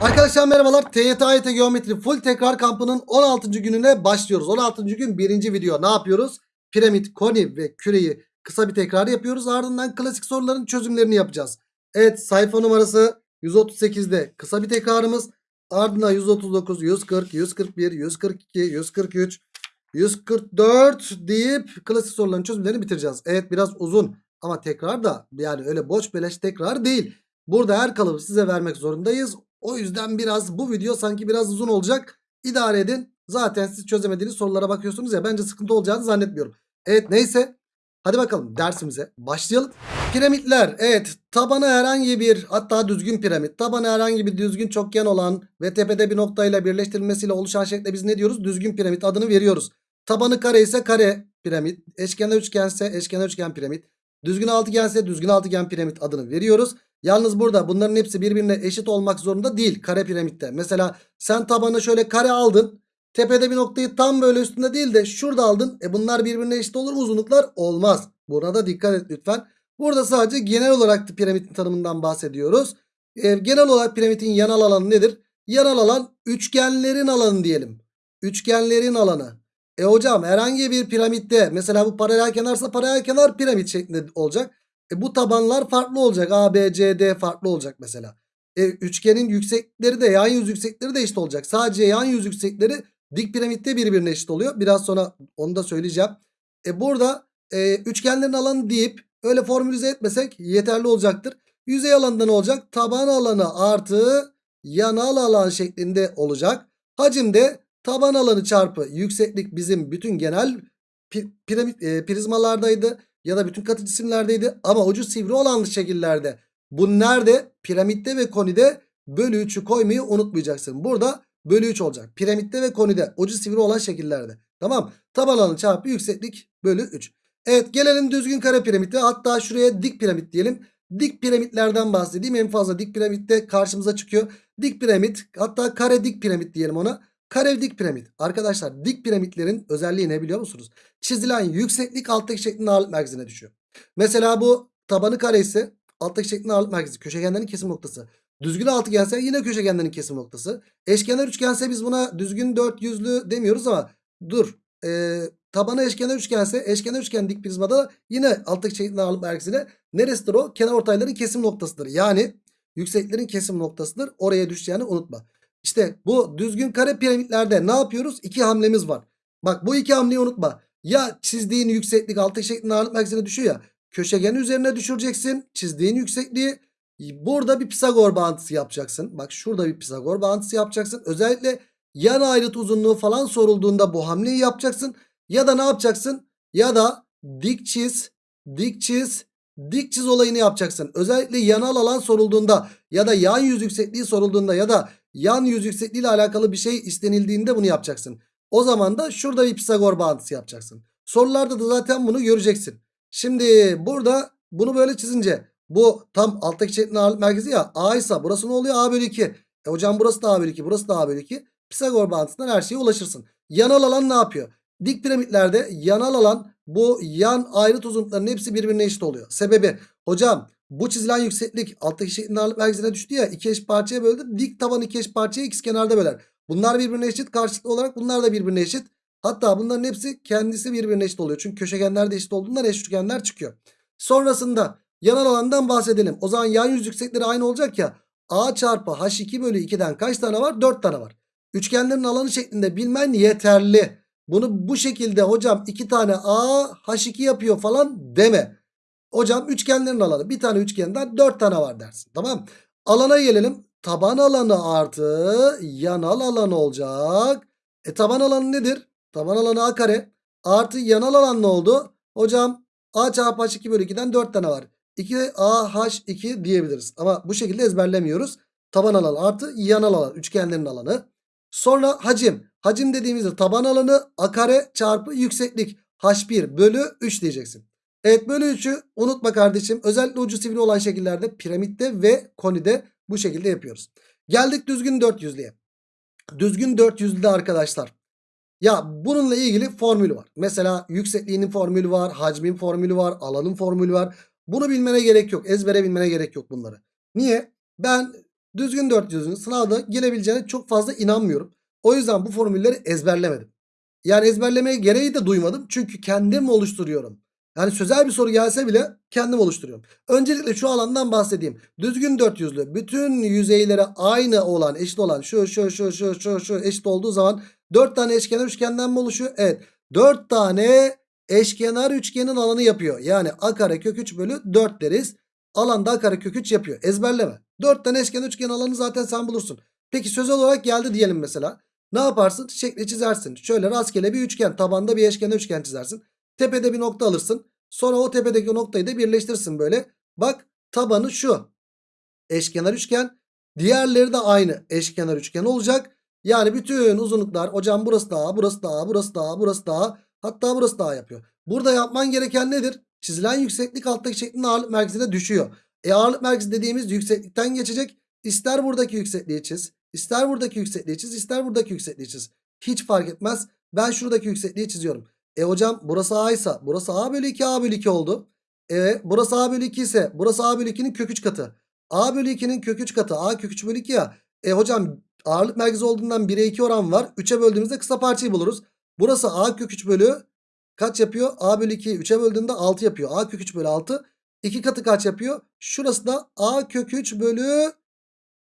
Arkadaşlar merhabalar. TYT AYT Geometri Full Tekrar Kampı'nın 16. gününe başlıyoruz. 16. gün birinci video. Ne yapıyoruz? Piramit, koni ve küreyi kısa bir tekrar yapıyoruz. Ardından klasik soruların çözümlerini yapacağız. Evet sayfa numarası 138'de kısa bir tekrarımız. Ardından 139, 140, 141, 142, 143, 144 deyip klasik soruların çözümlerini bitireceğiz. Evet biraz uzun ama tekrar da yani öyle boş beleş tekrar değil. Burada her kalıbı size vermek zorundayız. O yüzden biraz bu video sanki biraz uzun olacak. İdare edin. Zaten siz çözemediğiniz sorulara bakıyorsunuz ya. Bence sıkıntı olacağını zannetmiyorum. Evet neyse. Hadi bakalım dersimize başlayalım. Piramitler evet tabanı herhangi bir hatta düzgün piramit tabanı herhangi bir düzgün çokgen olan ve tepede bir noktayla birleştirilmesiyle oluşan şekle biz ne diyoruz? Düzgün piramit adını veriyoruz. Tabanı kare ise kare piramit. Eşkenar üçgense eşkenar üçgen piramit. Düzgün altıgense düzgün altıgen piramit adını veriyoruz. Yalnız burada bunların hepsi birbirine eşit olmak zorunda değil kare piramitte. Mesela sen tabanı şöyle kare aldın. Tepede bir noktayı tam böyle üstünde değil de şurada aldın. E bunlar birbirine eşit olur mu uzunluklar? Olmaz. Buna da dikkat et lütfen. Burada sadece genel olarak da piramitin tanımından bahsediyoruz. E, genel olarak piramitin yanal alanı nedir? Yanal alan üçgenlerin alanı diyelim. Üçgenlerin alanı. E hocam herhangi bir piramitte mesela bu paralel kenarsa paralel kenar piramit şeklinde olacak. E bu tabanlar farklı olacak. A, B, C, D farklı olacak mesela. E üçgenin yüksekleri de yan yüz yüksekleri de eşit olacak. Sadece yan yüz yüksekleri dik piramitte birbirine eşit oluyor. Biraz sonra onu da söyleyeceğim. E burada e, üçgenlerin alanı deyip öyle formülize etmesek yeterli olacaktır. Yüzey alanında ne olacak? Taban alanı artı yanal alan şeklinde olacak. Hacimde taban alanı çarpı yükseklik bizim bütün genel pi- piramit e, prizmalardaydı ya da bütün katı cisimlerdeydi ama ucu sivri olan şekillerde. Bu nerede? Piramitte ve konide bölü 3'ü koymayı unutmayacaksın. Burada bölü 3 olacak. Piramitte ve konide ucu sivri olan şekillerde. Tamam. Taban alanı çarpı yükseklik bölü 3. Evet gelelim düzgün kare piramite. Hatta şuraya dik piramit diyelim. Dik piramitlerden bahsedeyim. En fazla dik piramitte karşımıza çıkıyor. Dik piramit hatta kare dik piramit diyelim ona. Kare dik piramit. Arkadaşlar dik piramitlerin özelliği ne biliyor musunuz? Çizilen yükseklik alttaki şeklin ağırlık merkezine düşüyor. Mesela bu tabanı kare ise alttaki şeklin ağırlık merkezi. Köşegenlerin kesim noktası. Düzgün altıgense yine köşegenlerin kesim noktası. Eşkenar üçgense biz buna düzgün dört yüzlü demiyoruz ama dur. Ee, tabanı eşkenar üçgense eşkenar üçgen dik prizmada yine alttaki şeklin ağırlık merkezine neresidir o? Kenar ortayların kesim noktasıdır. Yani yükseklerin kesim noktasıdır. Oraya düşeceğini unutma. İşte bu düzgün kare piramitlerde ne yapıyoruz? İki hamlemiz var. Bak bu iki hamleyi unutma. Ya çizdiğin yükseklik altı şeklinde ağırlık merkezine düşüyor ya. Köşegen üzerine düşüreceksin. Çizdiğin yüksekliği. Burada bir Pisagor bağıntısı yapacaksın. Bak şurada bir Pisagor bağıntısı yapacaksın. Özellikle yan ayrıt uzunluğu falan sorulduğunda bu hamleyi yapacaksın. Ya da ne yapacaksın? Ya da dik çiz, dik çiz, dik çiz olayını yapacaksın. Özellikle yanal alan sorulduğunda ya da yan yüz yüksekliği sorulduğunda ya da yan yüz yüksekliği ile alakalı bir şey istenildiğinde bunu yapacaksın. O zaman da şurada bir Pisagor bağıntısı yapacaksın. Sorularda da zaten bunu göreceksin. Şimdi burada bunu böyle çizince bu tam alttaki şeklin ağırlık merkezi ya A ise burası ne oluyor? A bölü 2. E hocam burası da A bölü 2 burası da A bölü 2. Pisagor bağıntısından her şeye ulaşırsın. Yanal alan ne yapıyor? Dik piramitlerde yanal alan bu yan ayrıt uzunluklarının hepsi birbirine eşit oluyor. Sebebi hocam bu çizilen yükseklik alttaki şeklin ağırlık merkezine düştü ya iki eşit parçaya böldü. Dik taban iki eşit parçaya ikiz kenarda böler. Bunlar birbirine eşit karşılıklı olarak bunlar da birbirine eşit. Hatta bunların hepsi kendisi birbirine eşit oluyor. Çünkü köşegenler de eşit olduğundan eş üçgenler çıkıyor. Sonrasında yanal alandan bahsedelim. O zaman yan yüz yüksekleri aynı olacak ya. A çarpı H2 bölü 2'den kaç tane var? 4 tane var. Üçgenlerin alanı şeklinde bilmen yeterli. Bunu bu şekilde hocam 2 tane A H2 yapıyor falan deme. Hocam üçgenlerin alanı bir tane üçgenden 4 tane var dersin. Tamam. Alana gelelim. Taban alanı artı yanal alanı olacak. E taban alanı nedir? Taban alanı A kare. Artı yanal alan ne oldu? Hocam A çarpı H2 bölü 2'den 4 tane var. 2AH2 diyebiliriz. Ama bu şekilde ezberlemiyoruz. Taban alanı artı yanal alan. Üçgenlerin alanı. Sonra hacim. Hacim dediğimizde taban alanı A kare çarpı yükseklik. H1 bölü 3 diyeceksin. Evet bölü 3'ü unutma kardeşim. Özellikle ucu sivri olan şekillerde piramitte ve konide bu şekilde yapıyoruz. Geldik düzgün 400'lüye. Düzgün 400'lüde arkadaşlar. Ya bununla ilgili formülü var. Mesela yüksekliğinin formülü var. Hacmin formülü var. Alanın formülü var. Bunu bilmene gerek yok. Ezbere bilmene gerek yok bunları. Niye? Ben Düzgün 400'ün sınavda gelebileceğine çok fazla inanmıyorum. O yüzden bu formülleri ezberlemedim. Yani ezberlemeye gereği de duymadım. Çünkü kendim oluşturuyorum. Yani sözel bir soru gelse bile kendim oluşturuyorum. Öncelikle şu alandan bahsedeyim. Düzgün 400'lü bütün yüzeylere aynı olan eşit olan şu şu şu şu şu şu eşit olduğu zaman 4 tane eşkenar üçgenden mi oluşuyor? Evet. 4 tane eşkenar üçgenin alanı yapıyor. Yani a kare kök 3 bölü 4 deriz. Alanda a kare kök 3 yapıyor. Ezberleme. 4 tane eşkenar üçgen alanı zaten sen bulursun. Peki sözel olarak geldi diyelim mesela. Ne yaparsın? Şekli çizersin. Şöyle rastgele bir üçgen. Tabanda bir eşkenar üçgen çizersin. Tepede bir nokta alırsın. Sonra o tepedeki noktayı da birleştirsin böyle. Bak tabanı şu. Eşkenar üçgen. Diğerleri de aynı eşkenar üçgen olacak. Yani bütün uzunluklar hocam burası daha, burası daha, burası daha, burası daha. Hatta burası daha yapıyor. Burada yapman gereken nedir? Çizilen yükseklik alttaki şeklin ağırlık merkezine düşüyor. E ağırlık merkezi dediğimiz yükseklikten geçecek. İster buradaki yüksekliği çiz. ister buradaki yüksekliği çiz. ister buradaki yüksekliği çiz. Hiç fark etmez. Ben şuradaki yüksekliği çiziyorum. E hocam burası A ise burası A bölü 2 A bölü 2 oldu. E burası A bölü 2 ise burası A bölü 2'nin kök 3 katı. A bölü 2'nin kök 3 katı. A kök 3 bölü 2 ya. E hocam ağırlık merkezi olduğundan 1'e 2 oran var. 3'e böldüğümüzde kısa parçayı buluruz. Burası A kök 3 bölü kaç yapıyor? A bölü 2'yi 3'e böldüğünde 6 yapıyor. A kök 3 bölü 6. 2 katı kaç yapıyor? Şurası da A kök 3 bölü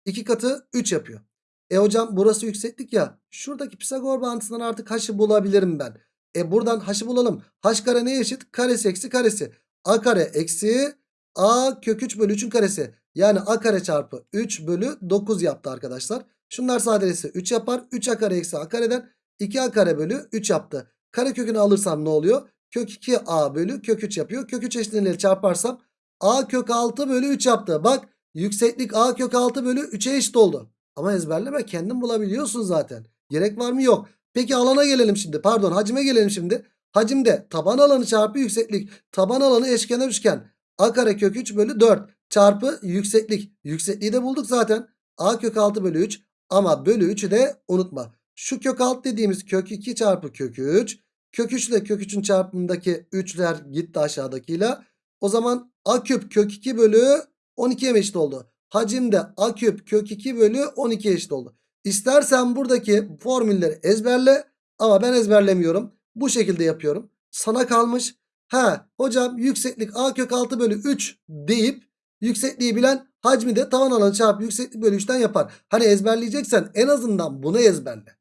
2 katı 3 yapıyor. E hocam burası yükseklik ya. Şuradaki Pisagor bağıntısından artık h'ı bulabilirim ben. E buradan h'ı bulalım. h kare neye eşit? Karesi eksi karesi. a kare eksi a kök 3 bölü 3'ün karesi. Yani a kare çarpı 3 bölü 9 yaptı arkadaşlar. Şunlar sadeleşse 3 yapar. 3 a kare eksi a kareden 2a kare bölü 3 yaptı. Kare kökünü alırsam ne oluyor? Kök 2a bölü kök 3 yapıyor. Kök 3 eşitliğiyle çarparsam a kök 6 bölü 3 yaptı. Bak yükseklik a kök 6 bölü 3'e eşit oldu. Ama ezberleme kendin bulabiliyorsun zaten. Gerek var mı? Yok. Peki alana gelelim şimdi. Pardon hacime gelelim şimdi. Hacimde taban alanı çarpı yükseklik. Taban alanı eşkenar üçgen. A kare kök 3 bölü 4 çarpı yükseklik. Yüksekliği de bulduk zaten. A kök 6 bölü 3 ama bölü 3'ü de unutma. Şu kök 6 dediğimiz kök 2 çarpı kök 3. Kök 3 ile kök 3'ün çarpımındaki 3'ler gitti aşağıdakiyle. O zaman A küp kök 2 bölü 12'ye eşit oldu. Hacimde A küp kök 2 bölü 12 eşit oldu. İstersen buradaki formülleri ezberle ama ben ezberlemiyorum. Bu şekilde yapıyorum. Sana kalmış. Ha hocam yükseklik A kök 6 bölü 3 deyip yüksekliği bilen hacmi de tavan alanı çarpı yükseklik bölü 3'ten yapar. Hani ezberleyeceksen en azından bunu ezberle.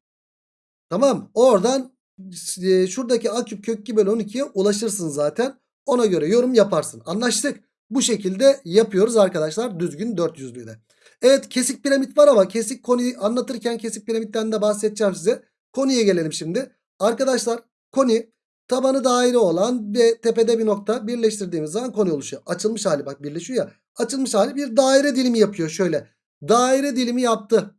Tamam oradan e, şuradaki A küp kök 2 bölü 12'ye ulaşırsın zaten. Ona göre yorum yaparsın. Anlaştık. Bu şekilde yapıyoruz arkadaşlar düzgün 400'lüğü de. Evet kesik piramit var ama kesik koni anlatırken kesik piramitten de bahsedeceğim size. Koniye gelelim şimdi. Arkadaşlar koni tabanı daire olan ve tepede bir nokta birleştirdiğimiz zaman koni oluşuyor. Açılmış hali bak birleşiyor ya. Açılmış hali bir daire dilimi yapıyor şöyle. Daire dilimi yaptı.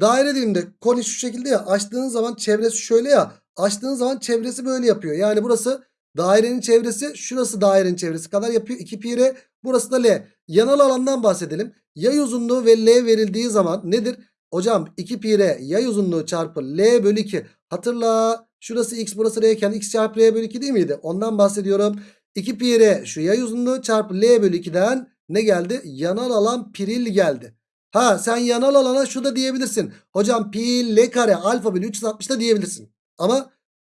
Daire diliminde koni şu şekilde ya açtığınız zaman çevresi şöyle ya. Açtığınız zaman çevresi böyle yapıyor. Yani burası dairenin çevresi şurası dairenin çevresi kadar yapıyor. 2 pi r burası da l. Yanal alandan bahsedelim. Yay uzunluğu ve L verildiği zaman nedir? Hocam 2 pi r yay uzunluğu çarpı L bölü 2. Hatırla şurası x burası r x çarpı r bölü 2 değil miydi? Ondan bahsediyorum. 2 pi r şu yay uzunluğu çarpı L bölü 2'den ne geldi? Yanal alan piril geldi. Ha sen yanal alana şu da diyebilirsin. Hocam pi L kare alfa bölü 360 da diyebilirsin. Ama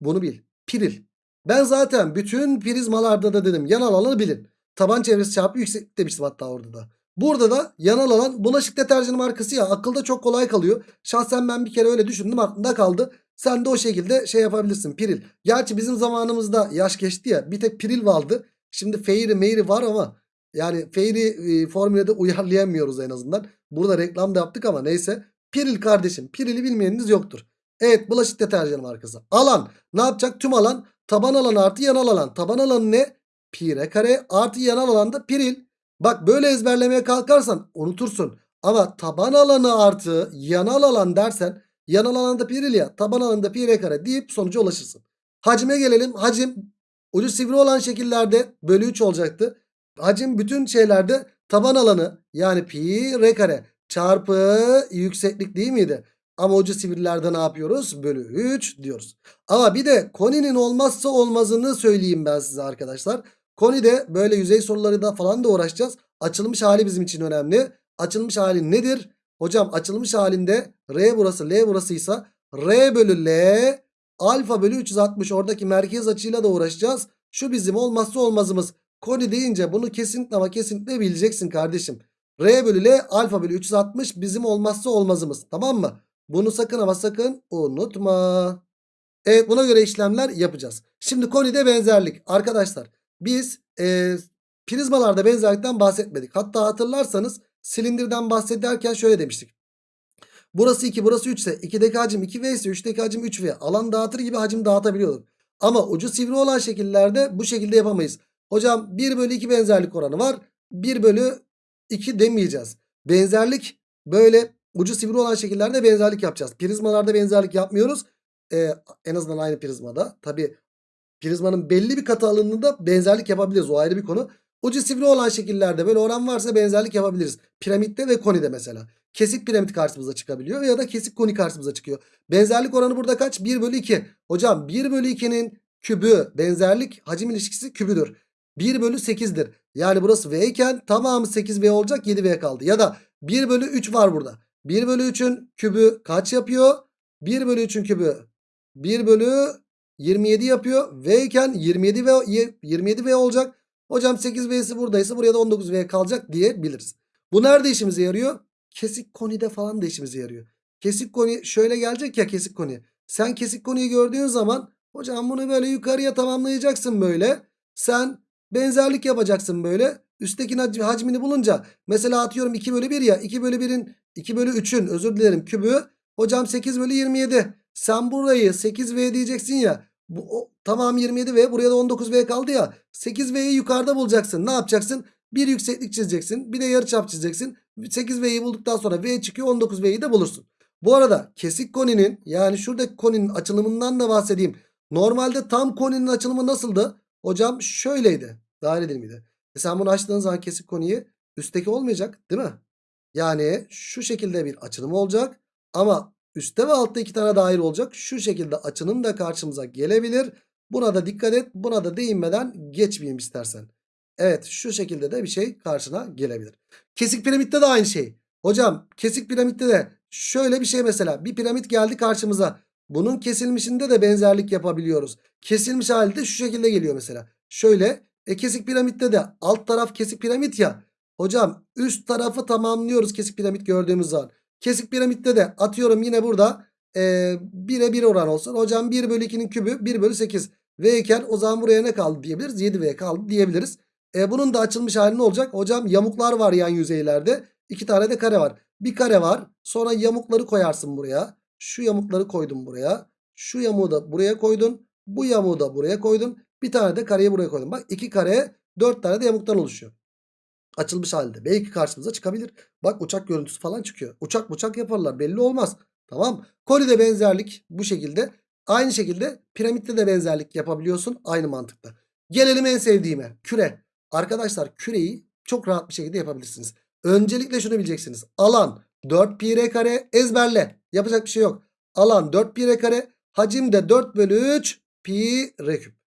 bunu bil. Piril. Ben zaten bütün prizmalarda da dedim yanal alanı bilin. Taban çevresi çarpı yükseklik demiştim hatta orada da. Burada da yanal alan bulaşık deterjanı markası ya akılda çok kolay kalıyor. Şahsen ben bir kere öyle düşündüm aklımda kaldı. Sen de o şekilde şey yapabilirsin piril. Gerçi bizim zamanımızda yaş geçti ya bir tek piril vardı. Şimdi feyri meyri var ama yani feyri e, formülede uyarlayamıyoruz en azından. Burada reklam da yaptık ama neyse. Piril kardeşim pirili bilmeyeniniz yoktur. Evet bulaşık deterjanı markası. Alan ne yapacak tüm alan taban alan artı yanal alan. Taban alanı ne? Pi r kare artı yanal alanda piril. Bak böyle ezberlemeye kalkarsan unutursun. Ama taban alanı artı yanal alan dersen yanal alanda piril ya taban alanında pi r kare deyip sonuca ulaşırsın. Hacime gelelim. Hacim ucu sivri olan şekillerde bölü 3 olacaktı. Hacim bütün şeylerde taban alanı yani pi r kare çarpı yükseklik değil miydi? Ama ucu sivrilerde ne yapıyoruz? Bölü 3 diyoruz. Ama bir de koninin olmazsa olmazını söyleyeyim ben size arkadaşlar. Koni'de böyle yüzey soruları da falan da uğraşacağız. Açılmış hali bizim için önemli. Açılmış hali nedir? Hocam açılmış halinde R burası L burasıysa R bölü L alfa bölü 360 oradaki merkez açıyla da uğraşacağız. Şu bizim olmazsa olmazımız. Koni deyince bunu kesinlikle ama kesinlikle bileceksin kardeşim. R bölü L alfa bölü 360 bizim olmazsa olmazımız. Tamam mı? Bunu sakın ama sakın unutma. Evet buna göre işlemler yapacağız. Şimdi konide benzerlik. Arkadaşlar biz e, prizmalarda benzerlikten bahsetmedik. Hatta hatırlarsanız silindirden bahsederken şöyle demiştik. Burası 2 burası 3 ise 2'deki hacim 2V ise 3'teki hacim 3V. Alan dağıtır gibi hacim dağıtabiliyorduk. Ama ucu sivri olan şekillerde bu şekilde yapamayız. Hocam 1 bölü 2 benzerlik oranı var. 1 bölü 2 demeyeceğiz. Benzerlik böyle ucu sivri olan şekillerde benzerlik yapacağız. Prizmalarda benzerlik yapmıyoruz. Ee, en azından aynı prizmada. Tabi prizmanın belli bir katı alanında benzerlik yapabiliriz. O ayrı bir konu. Ucu sivri olan şekillerde böyle oran varsa benzerlik yapabiliriz. Piramitte ve konide mesela. Kesik piramit karşımıza çıkabiliyor ya da kesik koni karşımıza çıkıyor. Benzerlik oranı burada kaç? 1 bölü 2. Hocam 1 bölü 2'nin kübü benzerlik hacim ilişkisi kübüdür. 1 bölü 8'dir. Yani burası V iken tamamı 8V olacak 7V kaldı. Ya da 1 bölü 3 var burada. 1 bölü 3'ün kübü kaç yapıyor? 1 bölü 3'ün kübü 1 bölü 27 yapıyor. V iken 27V, 27V olacak. Hocam 8V'si buradaysa buraya da 19V kalacak diyebiliriz. Bu nerede işimize yarıyor? Kesik konide falan da işimize yarıyor. Kesik koni şöyle gelecek ya kesik koni. Sen kesik koniyi gördüğün zaman hocam bunu böyle yukarıya tamamlayacaksın böyle. Sen benzerlik yapacaksın böyle. Üsttekinin hacmini bulunca mesela atıyorum 2 bölü 1 ya 2 bölü 1'in 2 bölü 3'ün özür dilerim kübü. Hocam 8 bölü 27. Sen burayı 8V diyeceksin ya. Bu, o, tamam 27V buraya da 19V kaldı ya. 8V'yi yukarıda bulacaksın. Ne yapacaksın? Bir yükseklik çizeceksin. Bir de yarıçap çizeceksin. 8V'yi bulduktan sonra V çıkıyor 19V'yi de bulursun. Bu arada kesik koninin yani şuradaki koninin açılımından da bahsedeyim. Normalde tam koninin açılımı nasıldı? Hocam şöyleydi. Daire dilimiydi. E sen bunu açtığın zaman kesik koniyi üstteki olmayacak değil mi? Yani şu şekilde bir açılım olacak. Ama üstte ve altta iki tane daire olacak. Şu şekilde açılım da karşımıza gelebilir. Buna da dikkat et. Buna da değinmeden geçmeyeyim istersen. Evet şu şekilde de bir şey karşına gelebilir. Kesik piramitte de aynı şey. Hocam kesik piramitte de şöyle bir şey mesela. Bir piramit geldi karşımıza. Bunun kesilmişinde de benzerlik yapabiliyoruz. Kesilmiş halde şu şekilde geliyor mesela. Şöyle e kesik piramitte de alt taraf kesik piramit ya. Hocam üst tarafı tamamlıyoruz kesik piramit gördüğümüz zaman. Kesik piramitte de atıyorum yine burada e, 1'e 1 oran olsun. Hocam 1 bölü 2'nin kübü 1 bölü 8. V iken o zaman buraya ne kaldı diyebiliriz? 7V kaldı diyebiliriz. E, bunun da açılmış hali ne olacak? Hocam yamuklar var yan yüzeylerde. İki tane de kare var. Bir kare var. Sonra yamukları koyarsın buraya. Şu yamukları koydum buraya. Şu yamuğu da buraya koydun. Bu yamuğu da buraya koydun. Bir tane de kareyi buraya koydum. Bak iki kare dört tane de yamuktan oluşuyor. Açılmış halde. Belki karşımıza çıkabilir. Bak uçak görüntüsü falan çıkıyor. Uçak uçak yaparlar belli olmaz. Tamam. Kolide benzerlik bu şekilde. Aynı şekilde piramitte de benzerlik yapabiliyorsun. Aynı mantıkta. Gelelim en sevdiğime. Küre. Arkadaşlar küreyi çok rahat bir şekilde yapabilirsiniz. Öncelikle şunu bileceksiniz. Alan 4 pi r kare ezberle. Yapacak bir şey yok. Alan 4 pi r kare. Hacim de 4 bölü 3 pi r küp.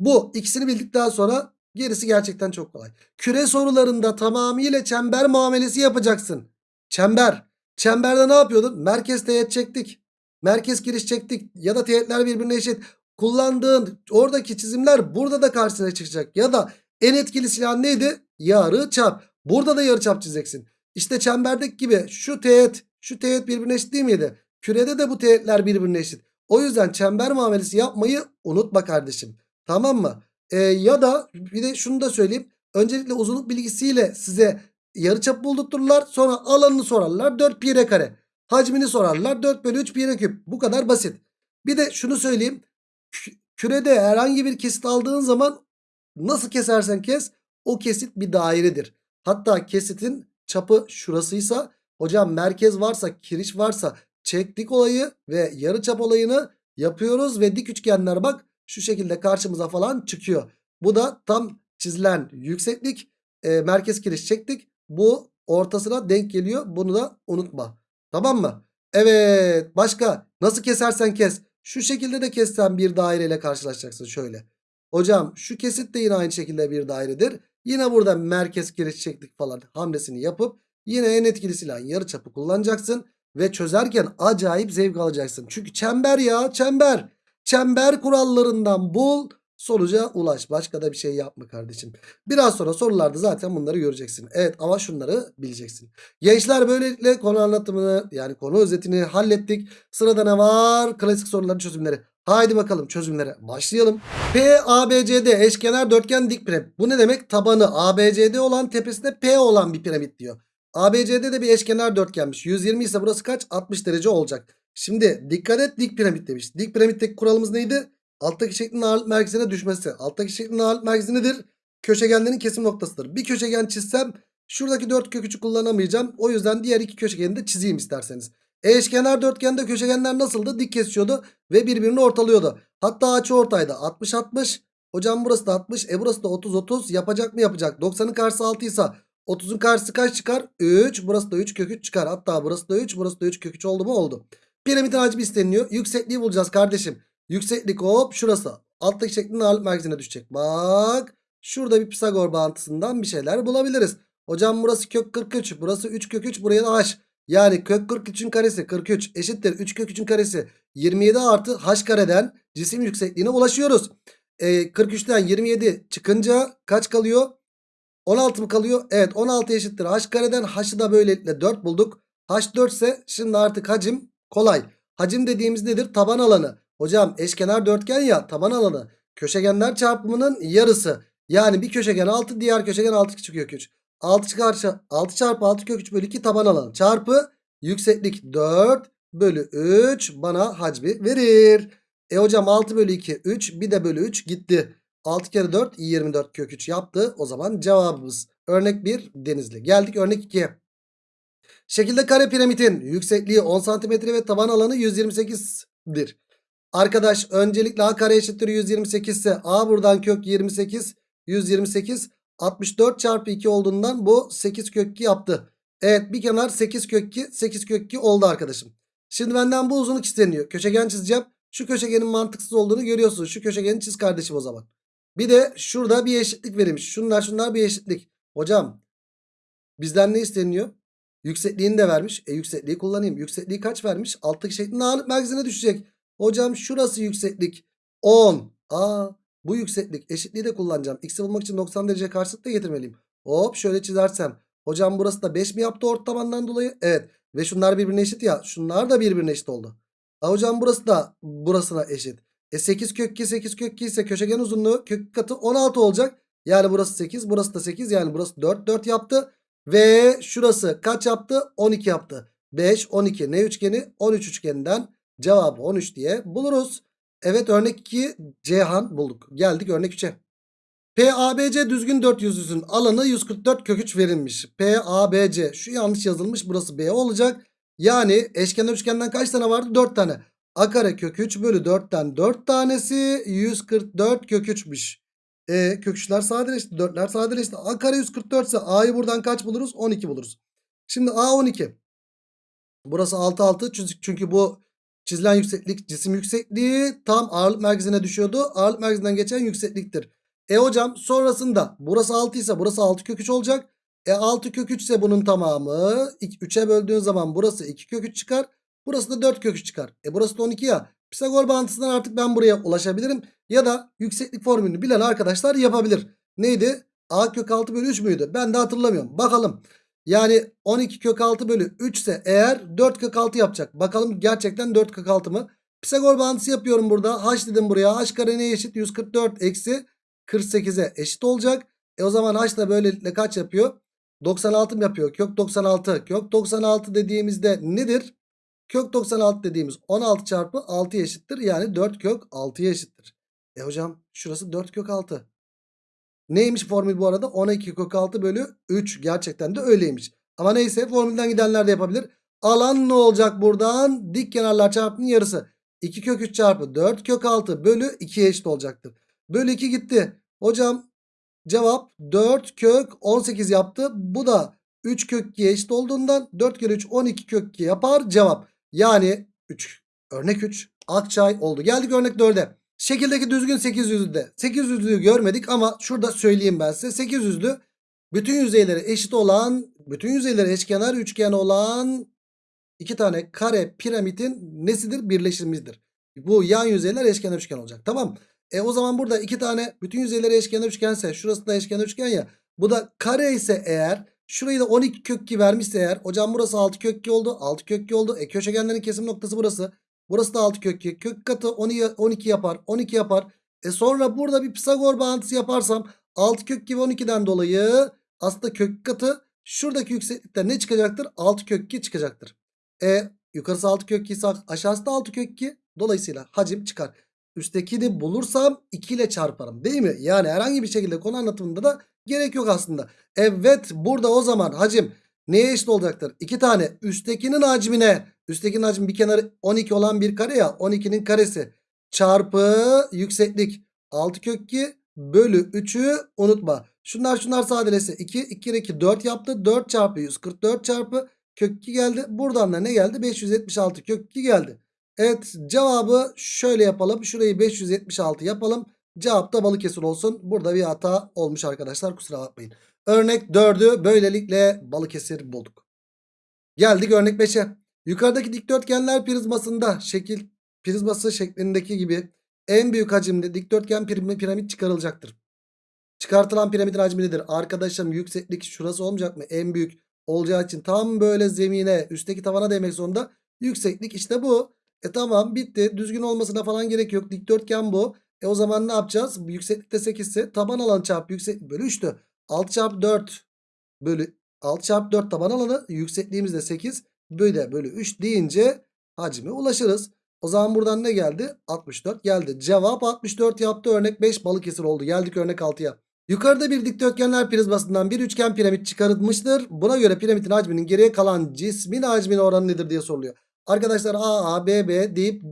Bu ikisini bildikten sonra gerisi gerçekten çok kolay. Küre sorularında tamamıyla çember muamelesi yapacaksın. Çember. Çemberde ne yapıyordun? Merkez teğet çektik. Merkez giriş çektik. Ya da teğetler birbirine eşit. Kullandığın oradaki çizimler burada da karşına çıkacak. Ya da en etkili silah neydi? Yarı çap. Burada da yarı çap çizeceksin. İşte çemberdeki gibi şu teğet, şu teğet birbirine eşit değil miydi? Kürede de bu teğetler birbirine eşit. O yüzden çember muamelesi yapmayı unutma kardeşim. Tamam mı? Ee, ya da bir de şunu da söyleyeyim. Öncelikle uzunluk bilgisiyle size yarıçap buldurturlar. Sonra alanını sorarlar. 4 pi r kare. Hacmini sorarlar. 4 bölü 3 pi r küp. Bu kadar basit. Bir de şunu söyleyeyim. Kürede herhangi bir kesit aldığın zaman nasıl kesersen kes o kesit bir dairedir. Hatta kesitin çapı şurasıysa hocam merkez varsa kiriş varsa çektik olayı ve yarıçap olayını yapıyoruz ve dik üçgenler bak şu şekilde karşımıza falan çıkıyor. Bu da tam çizilen yükseklik e, merkez kiriş çektik. Bu ortasına denk geliyor. Bunu da unutma. Tamam mı? Evet başka nasıl kesersen kes. Şu şekilde de kessen bir daireyle karşılaşacaksın şöyle. Hocam şu kesit de yine aynı şekilde bir dairedir. Yine burada merkez giriş çektik falan hamlesini yapıp Yine en etkili silahın yarıçapı kullanacaksın. Ve çözerken acayip zevk alacaksın. Çünkü çember ya çember. Çember kurallarından bul sonuca ulaş. Başka da bir şey yapma kardeşim. Biraz sonra sorularda zaten bunları göreceksin. Evet ama şunları bileceksin. Gençler böylelikle konu anlatımını yani konu özetini hallettik. Sırada ne var? Klasik soruların çözümleri. Haydi bakalım çözümlere başlayalım. P, A, B, C, D eşkenar dörtgen dik piramit. Bu ne demek? Tabanı A, B, C, D olan tepesinde P olan bir piramit diyor. ABC'de de bir eşkenar dörtgenmiş. 120 ise burası kaç? 60 derece olacak. Şimdi dikkat et dik piramit demiş. Dik piramitteki kuralımız neydi? Alttaki şeklin ağırlık merkezine düşmesi. Alttaki şeklin ağırlık merkezi nedir? Köşegenlerin kesim noktasıdır. Bir köşegen çizsem şuradaki dört köküçü kullanamayacağım. O yüzden diğer iki köşegeni de çizeyim isterseniz. Eşkenar dörtgende köşegenler nasıldı? Dik kesiyordu ve birbirini ortalıyordu. Hatta açı ortaydı. 60-60. Hocam burası da 60. E burası da 30-30. Yapacak mı yapacak? 90'ın karşısı 6 ise 30'un karşısı kaç çıkar? 3. Burası da 3 kök 3 çıkar. Hatta burası da 3. Burası da 3 kök 3 oldu mu? Oldu. Piramidin hacmi isteniyor. Yüksekliği bulacağız kardeşim. Yükseklik hop şurası. Alttaki şeklin ağırlık merkezine düşecek. Bak. Şurada bir Pisagor bağıntısından bir şeyler bulabiliriz. Hocam burası kök 43. Burası 3 kök 3. Buraya da h. Yani kök 43'ün karesi 43 eşittir 3 kök 3'ün karesi 27 artı h kareden cisim yüksekliğine ulaşıyoruz. E, 43'ten 27 çıkınca kaç kalıyor? 16 mı kalıyor? Evet 16 eşittir. H kareden h'ı da böylelikle 4 bulduk. H 4 ise şimdi artık hacim kolay. Hacim dediğimiz nedir? Taban alanı. Hocam eşkenar dörtgen ya taban alanı. Köşegenler çarpımının yarısı. Yani bir köşegen 6 diğer köşegen 6 küçük kök 3. 6 çarpı 6 çarpı 6 kök 3 bölü 2 taban alanı. Çarpı yükseklik 4 bölü 3 bana hacmi verir. E hocam 6 bölü 2 3 bir de bölü 3 gitti. 6 kere 4 24 kök 3 yaptı. O zaman cevabımız örnek 1 denizli. Geldik örnek 2'ye. Şekilde kare piramidin yüksekliği 10 cm ve taban alanı 128'dir. Arkadaş öncelikle a kare eşittir 128 ise a buradan kök 28 128 64 çarpı 2 olduğundan bu 8 kök 2 yaptı. Evet bir kenar 8 kök 2 8 kök 2 oldu arkadaşım. Şimdi benden bu uzunluk isteniyor. Köşegen çizeceğim. Şu köşegenin mantıksız olduğunu görüyorsunuz. Şu köşegeni çiz kardeşim o zaman. Bir de şurada bir eşitlik verilmiş. Şunlar şunlar bir eşitlik. Hocam bizden ne isteniyor? Yüksekliğini de vermiş. E yüksekliği kullanayım. Yüksekliği kaç vermiş? Alttaki şeklin ağırlık merkezine düşecek. Hocam şurası yükseklik 10. Aa bu yükseklik eşitliği de kullanacağım. X'i bulmak için 90 derece karşılık da getirmeliyim. Hop şöyle çizersem. Hocam burası da 5 mi yaptı ortamandan dolayı? Evet. Ve şunlar birbirine eşit ya. Şunlar da birbirine eşit oldu. Aa, hocam burası da burasına eşit. E 8 kök 2 8 kök 2 ise köşegen uzunluğu kök katı 16 olacak. Yani burası 8 burası da 8 yani burası 4 4 yaptı. Ve şurası kaç yaptı? 12 yaptı. 5 12 ne üçgeni? 13 üçgeninden cevabı 13 diye buluruz. Evet örnek 2 Cihan bulduk. Geldik örnek 3'e. PABC düzgün dört yüzüsün alanı 144 kök 3 verilmiş. PABC şu yanlış yazılmış burası B olacak. Yani eşkenar üçgenden kaç tane vardı? 4 tane. A kare kök 3 bölü 4'ten 4 tanesi 144 kök 3'müş. E, kök 3'ler sadeleşti. 4'ler sadeleşti. A kare 144 ise A'yı buradan kaç buluruz? 12 buluruz. Şimdi A 12. Burası 6 6 çünkü bu çizilen yükseklik cisim yüksekliği tam ağırlık merkezine düşüyordu. Ağırlık merkezinden geçen yüksekliktir. E hocam sonrasında burası 6 ise burası 6 kök 3 olacak. E 6 kök 3 ise bunun tamamı 3'e böldüğün zaman burası 2 kök 3 çıkar. Burası da 4 kök 3 çıkar. E burası da 12 ya. Pisagor bağıntısından artık ben buraya ulaşabilirim. Ya da yükseklik formülünü bilen arkadaşlar yapabilir. Neydi? A kök 6 bölü 3 müydü? Ben de hatırlamıyorum. Bakalım. Yani 12 kök 6 bölü 3 ise eğer 4 kök 6 yapacak. Bakalım gerçekten 4 kök 6 mı? Pisagor bağıntısı yapıyorum burada. H dedim buraya. H kare neye eşit? 144 eksi 48'e eşit olacak. E o zaman H da böylelikle kaç yapıyor? 96 mı yapıyor? Kök 96. Kök 96 dediğimizde nedir? Kök 96 dediğimiz 16 çarpı 6 eşittir. Yani 4 kök 6'ya eşittir. E hocam şurası 4 kök 6. Neymiş formül bu arada? 12 kök 6 bölü 3. Gerçekten de öyleymiş. Ama neyse formülden gidenler de yapabilir. Alan ne olacak buradan? Dik kenarlar çarpımının yarısı. 2 kök 3 çarpı 4 kök 6 bölü 2'ye eşit olacaktır. Bölü 2 gitti. Hocam cevap 4 kök 18 yaptı. Bu da 3 kök 2'ye eşit olduğundan 4 kere 3 12 kök 2 yapar cevap. Yani 3 örnek 3 Akçay oldu. Geldik örnek 4'e. Şekildeki düzgün 800'lü de 800'lüyü görmedik ama şurada söyleyeyim ben size. 800'lü Bütün yüzeyleri eşit olan, bütün yüzeyleri eşkenar üçgen olan iki tane kare piramidin nesidir? Birleşimidir. Bu yan yüzeyler eşkenar üçgen olacak. Tamam. E o zaman burada iki tane bütün yüzeyleri eşkenar üçgense şurası da eşkenar üçgen ya. Bu da kare ise eğer şurayı da 12 kök 2 vermişse eğer hocam burası 6 kök 2 oldu. 6 kök 2 oldu. E köşegenlerin kesim noktası burası. Burası da 6 kök 2. Kök katı 12, 12 yapar. 12 yapar. E sonra burada bir Pisagor bağıntısı yaparsam 6 kök 2 ve 12'den dolayı aslında kök katı şuradaki yükseklikten ne çıkacaktır? 6 kök 2 çıkacaktır. E yukarısı 6 kök 2 ise aşağısı da 6 kök 2. Dolayısıyla hacim çıkar. Üsttekini bulursam 2 ile çarparım değil mi? Yani herhangi bir şekilde konu anlatımında da gerek yok aslında. Evet burada o zaman hacim neye eşit olacaktır? 2 tane üsttekinin hacmine üsttekinin hacmi bir kenarı 12 olan bir kare ya 12'nin karesi çarpı yükseklik 6 kök 2 bölü 3'ü unutma. Şunlar şunlar sadeleşse 2 2 kere 2 4 yaptı. 4 çarpı 144 çarpı kök 2 geldi. Buradan da ne geldi? 576 kök 2 geldi. Evet cevabı şöyle yapalım. Şurayı 576 yapalım. Cevap da Balıkesir olsun. Burada bir hata olmuş arkadaşlar kusura bakmayın. Örnek 4'ü böylelikle Balıkesir bulduk. Geldik örnek 5'e. Yukarıdaki dikdörtgenler prizmasında şekil prizması şeklindeki gibi en büyük hacimli dikdörtgen piram- piramit çıkarılacaktır. Çıkartılan piramidin hacmi nedir? Arkadaşım yükseklik şurası olmayacak mı? En büyük olacağı için tam böyle zemine üstteki tavana değmek zorunda. Yükseklik işte bu. E tamam bitti. Düzgün olmasına falan gerek yok. Dikdörtgen bu. E o zaman ne yapacağız? Yükseklikte 8 ise taban alanı çarpı yükseklik bölü 3'tü. 6 çarpı 4 bölü 6 çarpı 4 taban alanı yüksekliğimiz de 8 bölü bölü 3 deyince hacme ulaşırız. O zaman buradan ne geldi? 64 geldi. Cevap 64 yaptı. Örnek 5 Balıkesir oldu. Geldik örnek 6'ya. Yukarıda bir dikdörtgenler prizmasından bir üçgen piramit çıkarılmıştır. Buna göre piramidin hacminin geriye kalan cismin hacmine oranı nedir diye soruluyor. Arkadaşlar A, A, B, B deyip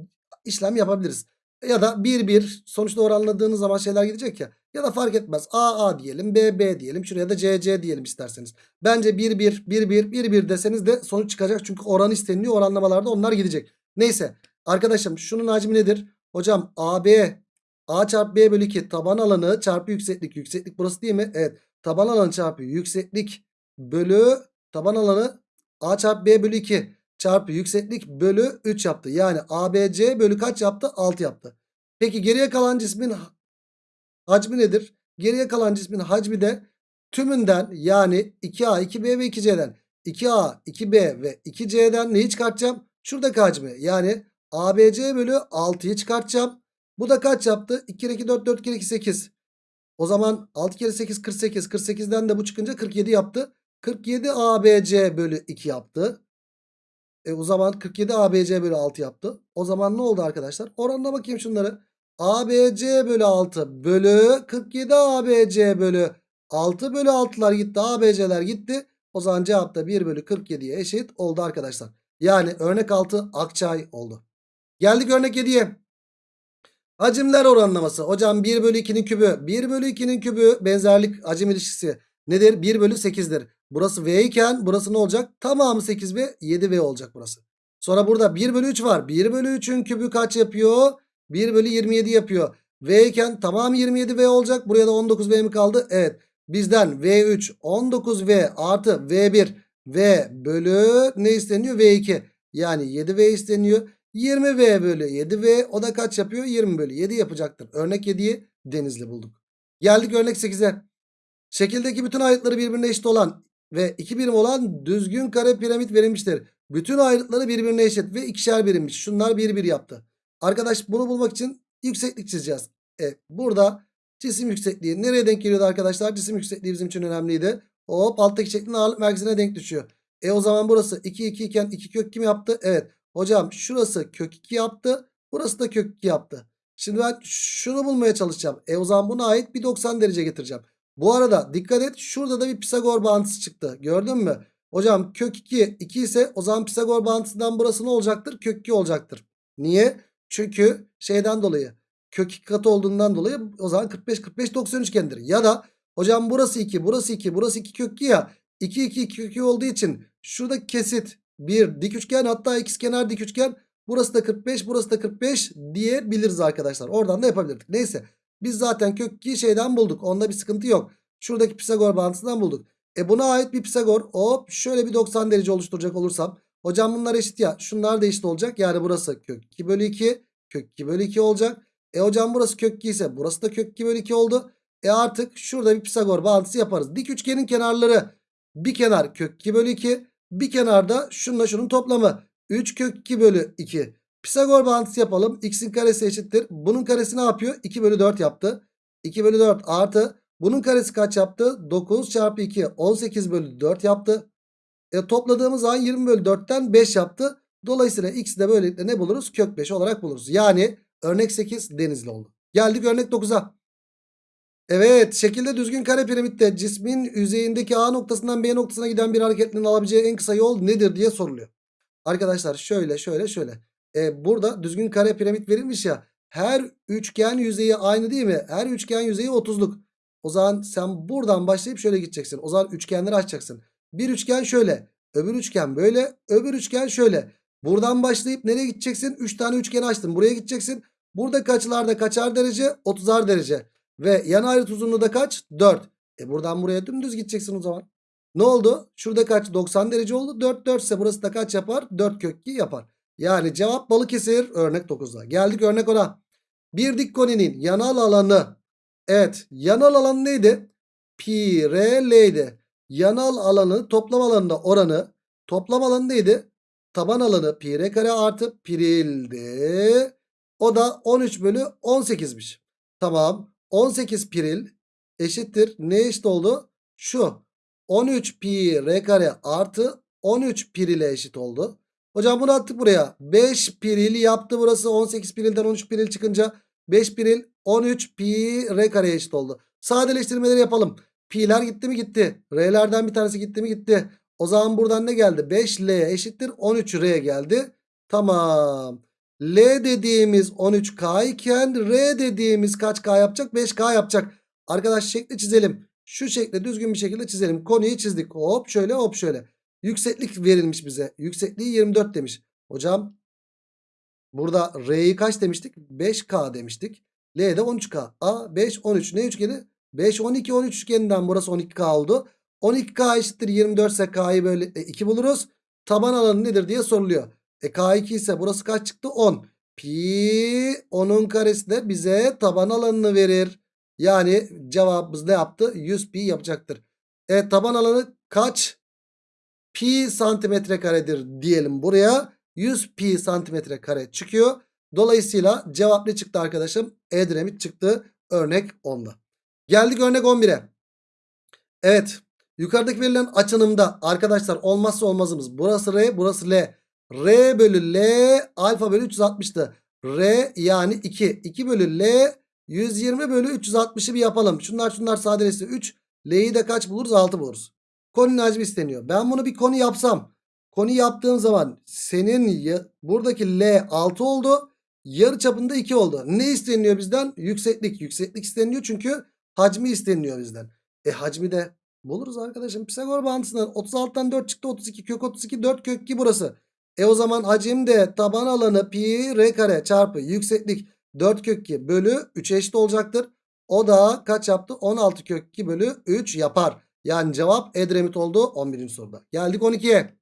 işlem yapabiliriz. Ya da 1, 1 sonuçta oranladığınız zaman şeyler gidecek ya. Ya da fark etmez. A, A diyelim, B, B diyelim. Şuraya da C, C diyelim isterseniz. Bence 1, 1, 1, 1, 1, 1 deseniz de sonuç çıkacak. Çünkü oran isteniliyor. Oranlamalarda onlar gidecek. Neyse. Arkadaşım şunun hacmi nedir? Hocam AB A çarpı B bölü 2 taban alanı çarpı yükseklik. Yükseklik burası değil mi? Evet. Taban alanı çarpı yükseklik bölü taban alanı A çarpı B bölü 2 çarpı yükseklik bölü 3 yaptı. Yani ABC bölü kaç yaptı? 6 yaptı. Peki geriye kalan cismin hacmi nedir? Geriye kalan cismin hacmi de tümünden yani 2A, 2B ve 2C'den 2A, 2B ve 2C'den neyi çıkartacağım? Şuradaki hacmi yani ABC bölü 6'yı çıkartacağım. Bu da kaç yaptı? 2 kere 2 4 4 kere 2 8. O zaman 6 kere 8 48. 48'den de bu çıkınca 47 yaptı. 47 ABC bölü 2 yaptı. E o zaman 47 ABC bölü 6 yaptı. O zaman ne oldu arkadaşlar? Oranına bakayım şunları. ABC bölü 6 bölü 47 ABC bölü 6 bölü 6'lar gitti. ABC'ler gitti. O zaman cevap da 1 bölü 47'ye eşit oldu arkadaşlar. Yani örnek 6 Akçay oldu. Geldik örnek 7'ye. Hacimler oranlaması. Hocam 1 bölü 2'nin kübü. 1 bölü 2'nin kübü benzerlik hacim ilişkisi nedir? 1 bölü 8'dir. Burası V iken burası ne olacak? Tamamı 8 ve 7V olacak burası. Sonra burada 1 bölü 3 var. 1 bölü 3'ün kübü kaç yapıyor? 1 bölü 27 yapıyor. V iken tamamı 27V olacak. Buraya da 19V mi kaldı? Evet. Bizden V3 19V artı V1 V bölü ne isteniyor? V2. Yani 7V isteniyor. 20V bölü 7V o da kaç yapıyor? 20 bölü 7 yapacaktır. Örnek 7'yi Denizli bulduk. Geldik örnek 8'e. Şekildeki bütün ayrıtları birbirine eşit olan ve iki birim olan düzgün kare piramit verilmiştir. Bütün ayrıtları birbirine eşit ve ikişer birimmiş. Şunlar bir bir yaptı. Arkadaş bunu bulmak için yükseklik çizeceğiz. E, burada cisim yüksekliği nereye denk geliyordu arkadaşlar? Cisim yüksekliği bizim için önemliydi. Hop alttaki şeklin ağırlık merkezine denk düşüyor. E o zaman burası 2 2 iken 2 kök kim yaptı? Evet. Hocam şurası kök 2 yaptı. Burası da kök 2 yaptı. Şimdi ben şunu bulmaya çalışacağım. E o zaman buna ait bir 90 derece getireceğim. Bu arada dikkat et şurada da bir Pisagor bağıntısı çıktı. Gördün mü? Hocam kök 2 2 ise o zaman Pisagor bağıntısından burası ne olacaktır? Kök 2 olacaktır. Niye? Çünkü şeyden dolayı kök 2 katı olduğundan dolayı o zaman 45 45 90 üçgendir. Ya da hocam burası 2 burası 2 burası 2 kök 2 ya 2 2 2 kök 2 olduğu için şurada kesit bir dik üçgen hatta ikizkenar dik üçgen burası da 45 burası da 45 diyebiliriz arkadaşlar. Oradan da yapabilirdik. Neyse biz zaten kök 2'yi şeyden bulduk. Onda bir sıkıntı yok. Şuradaki Pisagor bağıntısından bulduk. E buna ait bir Pisagor hop şöyle bir 90 derece oluşturacak olursam. Hocam bunlar eşit ya. Şunlar da eşit olacak. Yani burası kök 2 bölü 2. Kök 2 bölü 2 olacak. E hocam burası kök 2 ise burası da kök 2 bölü 2 oldu. E artık şurada bir Pisagor bağıntısı yaparız. Dik üçgenin kenarları bir kenar kök 2 bölü 2. Bir kenarda şununla şunun toplamı. 3 kök 2 bölü 2. Pisagor bağıntısı yapalım. X'in karesi eşittir. Bunun karesi ne yapıyor? 2 bölü 4 yaptı. 2 bölü 4 artı. Bunun karesi kaç yaptı? 9 çarpı 2 18 bölü 4 yaptı. E topladığımız zaman 20 bölü 4'ten 5 yaptı. Dolayısıyla x'i de böylelikle ne buluruz? Kök 5 olarak buluruz. Yani örnek 8 denizli oldu. Geldik örnek 9'a. Evet şekilde düzgün kare piramitte cismin yüzeyindeki A noktasından B noktasına giden bir hareketlinin alabileceği en kısa yol nedir diye soruluyor. Arkadaşlar şöyle şöyle şöyle. E, burada düzgün kare piramit verilmiş ya. Her üçgen yüzeyi aynı değil mi? Her üçgen yüzeyi 30'luk. O zaman sen buradan başlayıp şöyle gideceksin. O zaman üçgenleri açacaksın. Bir üçgen şöyle. Öbür üçgen böyle. Öbür üçgen şöyle. Buradan başlayıp nereye gideceksin? 3 tane üçgeni açtın. Buraya gideceksin. Buradaki açılarda kaçar derece? 30'ar derece. Ve yan ayrıt uzunluğu da kaç? 4. E buradan buraya dümdüz gideceksin o zaman. Ne oldu? Şurada kaç? 90 derece oldu. 4 4 ise burası da kaç yapar? 4 kök 2 yapar. Yani cevap Balıkesir örnek 9'da. Geldik örnek 10'a. Bir dik koninin yanal alanı. Evet yanal alanı neydi? Pi r l'ydi. Yanal alanı toplam alanında oranı. Toplam alanı neydi? Taban alanı pi r kare artı pirildi. O da 13 bölü 18'miş. Tamam. 18 piril eşittir. Ne eşit oldu? Şu. 13 pi r kare artı 13 pirile eşit oldu. Hocam bunu attık buraya. 5 piril yaptı burası. 18 pirilden 13 piril çıkınca 5 piril 13 pi r kareye eşit oldu. Sadeleştirmeleri yapalım. Pi'ler gitti mi gitti. R'lerden bir tanesi gitti mi gitti. O zaman buradan ne geldi? 5L eşittir 13R geldi. Tamam. L dediğimiz 13K iken R dediğimiz kaç K yapacak? 5K yapacak. Arkadaş şekli çizelim. Şu şekli düzgün bir şekilde çizelim. Konuyu çizdik. Hop şöyle hop şöyle. Yükseklik verilmiş bize. Yüksekliği 24 demiş. Hocam burada R'yi kaç demiştik? 5K demiştik. L'de 13K. A 5 13 ne üçgeni? 5 12 13 üçgeninden burası 12K oldu. 12K eşittir 24 ise K'yı böyle 2 buluruz. Taban alanı nedir diye soruluyor. E K2 ise burası kaç çıktı? 10. Pi 10'un karesi de bize taban alanını verir. Yani cevabımız ne yaptı? 100 pi yapacaktır. E taban alanı kaç? Pi santimetre karedir diyelim buraya. 100 pi santimetre kare çıkıyor. Dolayısıyla cevap ne çıktı arkadaşım? Edremit çıktı. Örnek 10'da. Geldik örnek 11'e. Evet. Yukarıdaki verilen açınımda arkadaşlar olmazsa olmazımız. Burası R burası L. R bölü L alfa bölü 360'tı. R yani 2. 2 bölü L 120 bölü 360'ı bir yapalım. Şunlar şunlar sadeleşti. 3. L'yi de kaç buluruz? 6 buluruz. Koninin hacmi isteniyor. Ben bunu bir konu yapsam. Konu yaptığım zaman senin buradaki L 6 oldu. Yarı çapında 2 oldu. Ne isteniyor bizden? Yükseklik. Yükseklik isteniyor çünkü hacmi isteniyor bizden. E hacmi de buluruz arkadaşım. Pisagor bağıntısından 36'dan 4 çıktı 32 kök 32 4 kök 2 burası. E o zaman hacim de taban alanı pi r kare çarpı yükseklik 4 kök 2 bölü 3 eşit olacaktır. O da kaç yaptı? 16 kök 2 bölü 3 yapar. Yani cevap Edremit oldu 11. soruda. Geldik 12'ye.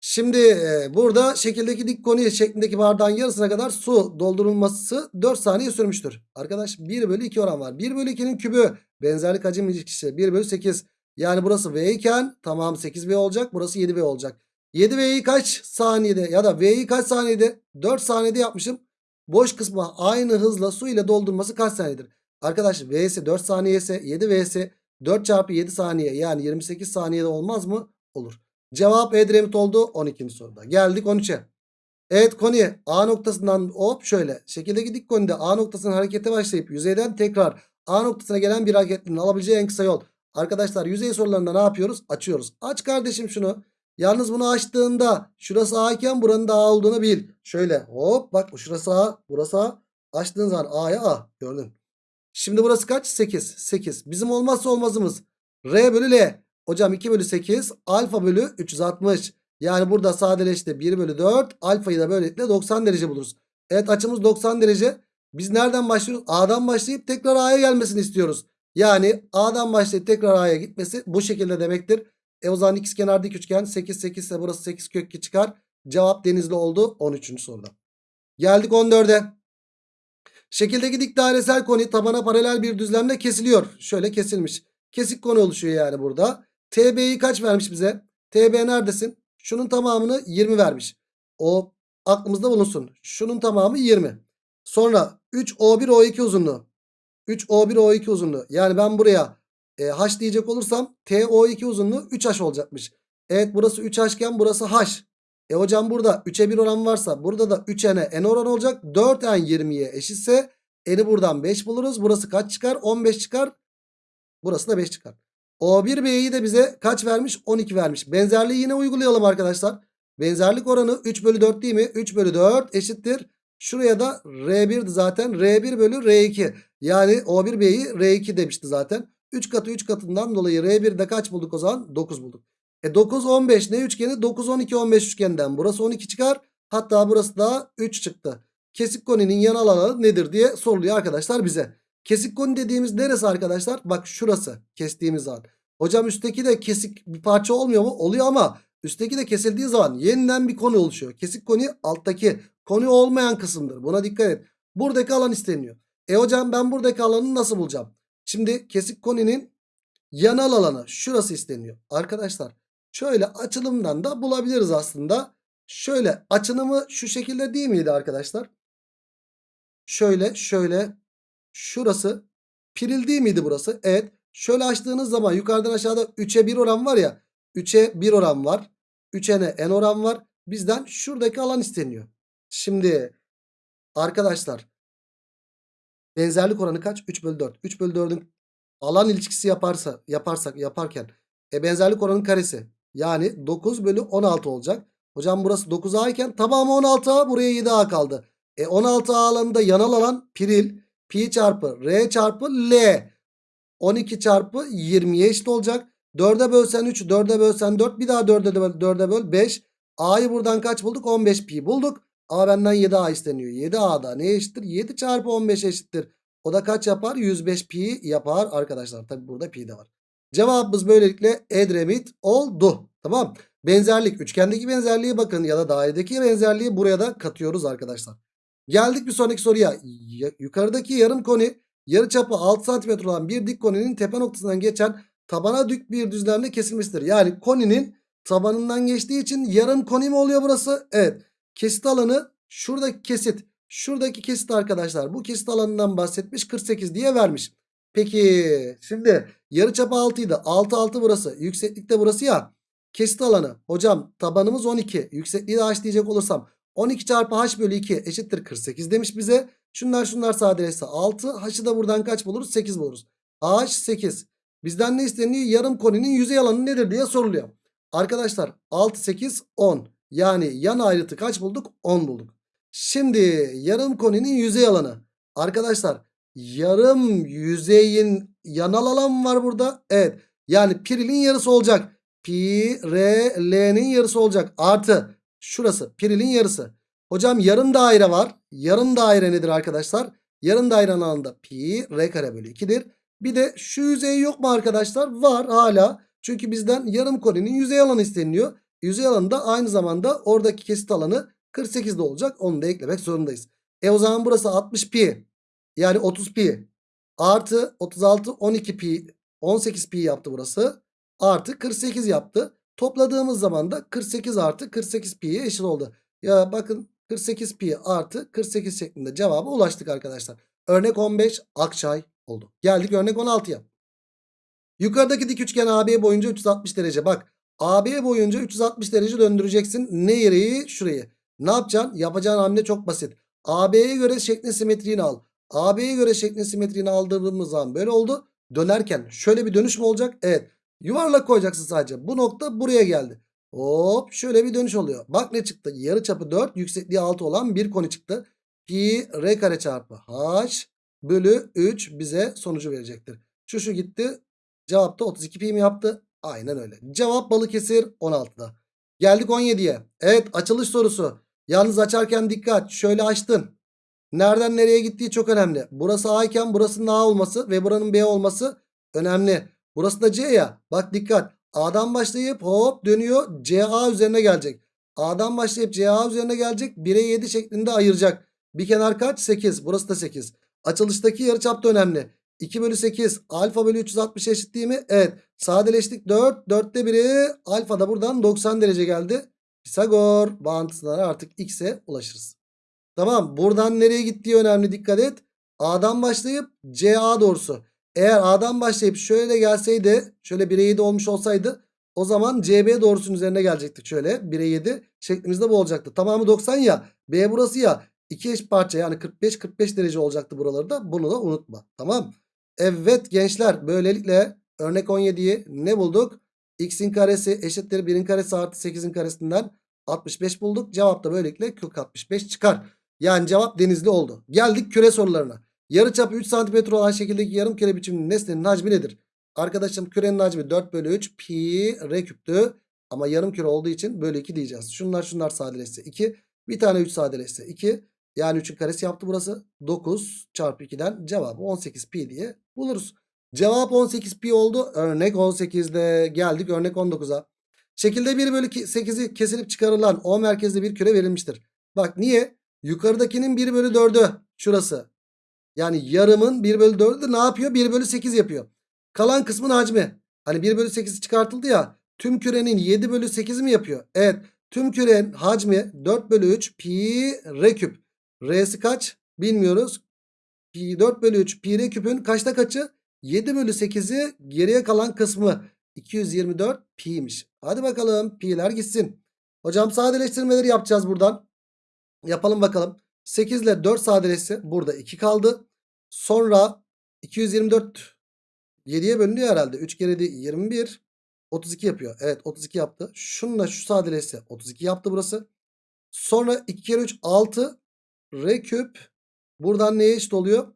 Şimdi e, burada şekildeki dik konuya şeklindeki bardağın yarısına kadar su doldurulması 4 saniye sürmüştür. Arkadaş 1 bölü 2 oran var. 1 bölü 2'nin kübü benzerlik hacim ilişkisi 1 bölü 8. Yani burası V iken tamam 8V olacak. Burası 7V olacak. 7V'yi kaç saniyede ya da V'yi kaç saniyede? 4 saniyede yapmışım. Boş kısmı aynı hızla su ile doldurması kaç saniyedir? Arkadaş V'si 4 saniye ise 7V'si 4 çarpı 7 saniye yani 28 saniyede olmaz mı? Olur. Cevap Edremit oldu 12. soruda. Geldik 13'e. Evet konu A noktasından hop şöyle. Şekildeki dik konuda A noktasının harekete başlayıp yüzeyden tekrar A noktasına gelen bir hareketlinin alabileceği en kısa yol. Arkadaşlar yüzey sorularında ne yapıyoruz? Açıyoruz. Aç kardeşim şunu. Yalnız bunu açtığında şurası A iken buranın da A olduğunu bil. Şöyle hop bak şurası A burası A. Açtığın zaman A'ya A gördün. Şimdi burası kaç? 8. 8. Bizim olmazsa olmazımız. R bölü L. Hocam 2 bölü 8 alfa bölü 360. Yani burada sadeleşti 1 bölü 4 alfayı da böylelikle 90 derece buluruz. Evet açımız 90 derece. Biz nereden başlıyoruz? A'dan başlayıp tekrar A'ya gelmesini istiyoruz. Yani A'dan başlayıp tekrar A'ya gitmesi bu şekilde demektir. E o zaman ikizkenar dik üçgen 8 8 ise burası 8 kök 2 çıkar. Cevap denizli oldu 13. soruda. Geldik 14'e. Şekildeki dik dairesel koni tabana paralel bir düzlemle kesiliyor. Şöyle kesilmiş. Kesik koni oluşuyor yani burada. TB'yi kaç vermiş bize? TB neredesin? Şunun tamamını 20 vermiş. O aklımızda bulunsun. Şunun tamamı 20. Sonra 3O1 O2 uzunluğu. 3O1 O2 uzunluğu. Yani ben buraya e, H diyecek olursam TO2 uzunluğu 3H olacakmış. Evet burası 3H iken burası H. E hocam burada 3'e 1 oran varsa burada da 3n'e n oran olacak. 4n 20'ye eşitse n'i buradan 5 buluruz. Burası kaç çıkar? 15 çıkar. Burası da 5 çıkar. O1B'yi de bize kaç vermiş? 12 vermiş. Benzerliği yine uygulayalım arkadaşlar. Benzerlik oranı 3 bölü 4 değil mi? 3 bölü 4 eşittir. Şuraya da R1'di zaten. R1 bölü R2. Yani O1B'yi R2 demişti zaten. 3 katı 3 katından dolayı R1'de kaç bulduk o zaman? 9 bulduk. E 9 15 ne üçgeni? 9 12 15 üçgeninden. Burası 12 çıkar. Hatta burası da 3 çıktı. Kesik koninin yanal alanı nedir diye soruluyor arkadaşlar bize. Kesik koni dediğimiz neresi arkadaşlar? Bak şurası kestiğimiz an. Hocam üstteki de kesik bir parça olmuyor mu? Oluyor ama üstteki de kesildiği zaman yeniden bir koni oluşuyor. Kesik koni alttaki koni olmayan kısımdır. Buna dikkat et. Buradaki alan isteniyor. E hocam ben buradaki alanı nasıl bulacağım? Şimdi kesik koninin yanal alanı şurası isteniyor. Arkadaşlar şöyle açılımdan da bulabiliriz aslında. Şöyle açılımı şu şekilde değil miydi arkadaşlar? Şöyle şöyle şurası piril değil miydi burası? Evet. Şöyle açtığınız zaman yukarıdan aşağıda 3'e 1 oran var ya. 3'e 1 oran var. 3'e n, n oran var. Bizden şuradaki alan isteniyor. Şimdi arkadaşlar benzerlik oranı kaç? 3 bölü 4. 3 bölü 4'ün alan ilişkisi yaparsa, yaparsak yaparken e benzerlik oranın karesi. Yani 9 bölü 16 olacak. Hocam burası 9A iken tamamı 16A buraya 7A kaldı. E 16A alanında yanal alan piril pi çarpı r çarpı l 12 çarpı 20'ye eşit olacak. 4'e bölsen 3 4'e bölsen 4 bir daha 4'e böl, 4'e böl 5. A'yı buradan kaç bulduk? 15 pi bulduk. A benden 7A isteniyor. 7A'da ne eşittir? 7 çarpı 15 eşittir. O da kaç yapar? 105 pi yapar arkadaşlar. Tabi burada pi de var. Cevabımız böylelikle Edremit oldu. Tamam. Benzerlik. Üçgendeki benzerliği bakın ya da dairedeki benzerliği buraya da katıyoruz arkadaşlar. Geldik bir sonraki soruya. Yukarıdaki yarım koni yarıçapı 6 cm olan bir dik koninin tepe noktasından geçen tabana dük bir düzlemde kesilmiştir. Yani koninin tabanından geçtiği için yarım koni mi oluyor burası? Evet. Kesit alanı şuradaki kesit. Şuradaki kesit arkadaşlar. Bu kesit alanından bahsetmiş 48 diye vermiş. Peki şimdi yarıçapı 6 idi. 6 6 burası. Yükseklik de burası ya. Kesit alanı. Hocam tabanımız 12. Yüksekliği de h diyecek olursam 12 çarpı h bölü 2 eşittir 48 demiş bize. Şunlar şunlar sadeleşse 6. H'ı da buradan kaç buluruz? 8 buluruz. h 8. Bizden ne isteniyor? Yarım koninin yüzey alanı nedir diye soruluyor. Arkadaşlar 6 8 10. Yani yan ayrıtı kaç bulduk? 10 bulduk. Şimdi yarım koninin yüzey alanı. Arkadaşlar yarım yüzeyin yanal alan var burada. Evet. Yani pirilin yarısı olacak. Pi, R, L'nin yarısı olacak. Artı şurası pirilin yarısı. Hocam yarım daire var. Yarım daire nedir arkadaşlar? Yarım dairenin alanında pi, R kare bölü 2'dir. Bir de şu yüzey yok mu arkadaşlar? Var hala. Çünkü bizden yarım koninin yüzey alanı isteniliyor. Yüzey alanı da aynı zamanda oradaki kesit alanı 48'de olacak. Onu da eklemek zorundayız. E o zaman burası 60 pi. Yani 30 pi. Artı 36 12 pi. 18 pi yaptı burası. Artı 48 yaptı. Topladığımız zaman da 48 artı 48 pi'ye eşit oldu. Ya bakın 48 pi artı 48 şeklinde cevaba ulaştık arkadaşlar. Örnek 15 Akçay oldu. Geldik örnek 16'ya. Yukarıdaki dik üçgen AB boyunca 360 derece. Bak AB boyunca 360 derece döndüreceksin. Ne yereyi? Şurayı. Ne yapacaksın? Yapacağın hamle çok basit. AB'ye göre şeklin simetriğini al. AB'ye göre şeklin simetriğini aldırdığımız zaman böyle oldu. Dönerken şöyle bir dönüş mü olacak? Evet. Yuvarlak koyacaksın sadece. Bu nokta buraya geldi. Hop şöyle bir dönüş oluyor. Bak ne çıktı? Yarı çapı 4 yüksekliği 6 olan bir koni çıktı. Pi r kare çarpı h bölü 3 bize sonucu verecektir. Şu şu gitti. Cevap da 32 pi mi yaptı? Aynen öyle. Cevap Balıkesir 16'da. Geldik 17'ye. Evet açılış sorusu. Yalnız açarken dikkat. Şöyle açtın. Nereden nereye gittiği çok önemli. Burası A iken burasının A olması ve buranın B olması Önemli. Burası da C ya. Bak dikkat. A'dan başlayıp hop dönüyor. CA üzerine gelecek. A'dan başlayıp CA üzerine gelecek. 1'e 7 şeklinde ayıracak. Bir kenar kaç? 8. Burası da 8. Açılıştaki yarıçap da önemli. 2 bölü 8 alfa bölü 360 eşit değil mi? Evet. Sadeleştik 4. 4'te 1'i alfa da buradan 90 derece geldi. Pisagor bağıntısından artık x'e ulaşırız. Tamam. Buradan nereye gittiği önemli. Dikkat et. A'dan başlayıp CA doğrusu. Eğer A'dan başlayıp şöyle gelseydi şöyle 1'e 7 olmuş olsaydı o zaman CB doğrusunun üzerine gelecektik şöyle 1'e 7 şeklimizde bu olacaktı. Tamamı 90 ya B burası ya 2 eş parça yani 45-45 derece olacaktı buraları da bunu da unutma. Tamam. Evet gençler böylelikle örnek 17'yi ne bulduk? X'in karesi eşittir 1'in karesi artı 8'in karesinden 65 bulduk. Cevap da böylelikle kök 65 çıkar. Yani cevap denizli oldu. Geldik küre sorularına. Yarıçapı 3 cm olan şekildeki yarım küre biçimli nesnenin hacmi nedir? Arkadaşım kürenin hacmi 4 bölü 3 pi r küptü. Ama yarım küre olduğu için bölü 2 diyeceğiz. Şunlar şunlar sadeleşse 2. Bir tane 3 sadeleşse 2. Yani 3'ün karesi yaptı burası. 9 çarpı 2'den cevabı 18 pi diye buluruz. Cevap 18 pi oldu. Örnek 18'de geldik örnek 19'a. Şekilde 1 bölü 8'i kesilip çıkarılan O merkezli bir küre verilmiştir. Bak niye? Yukarıdakinin 1 bölü 4'ü şurası. Yani yarımın 1 bölü 4'ü ne yapıyor? 1 bölü 8 yapıyor. Kalan kısmın hacmi. Hani 1 bölü 8 çıkartıldı ya. Tüm kürenin 7 bölü 8 mi yapıyor? Evet. Tüm kürenin hacmi 4 bölü 3 pi r küp. R'si kaç? Bilmiyoruz. Pi 4 bölü 3 pi r küpün kaçta kaçı? 7 bölü 8'i geriye kalan kısmı. 224 pi'ymiş. Hadi bakalım pi'ler gitsin. Hocam sadeleştirmeleri yapacağız buradan. Yapalım bakalım. 8 ile 4 sadeleşse burada 2 kaldı. Sonra 224 7'ye bölünüyor herhalde. 3 kere de 21 32 yapıyor. Evet 32 yaptı. Şununla şu sadeleşse 32 yaptı burası. Sonra 2 kere 3 6 r küp buradan neye eşit oluyor?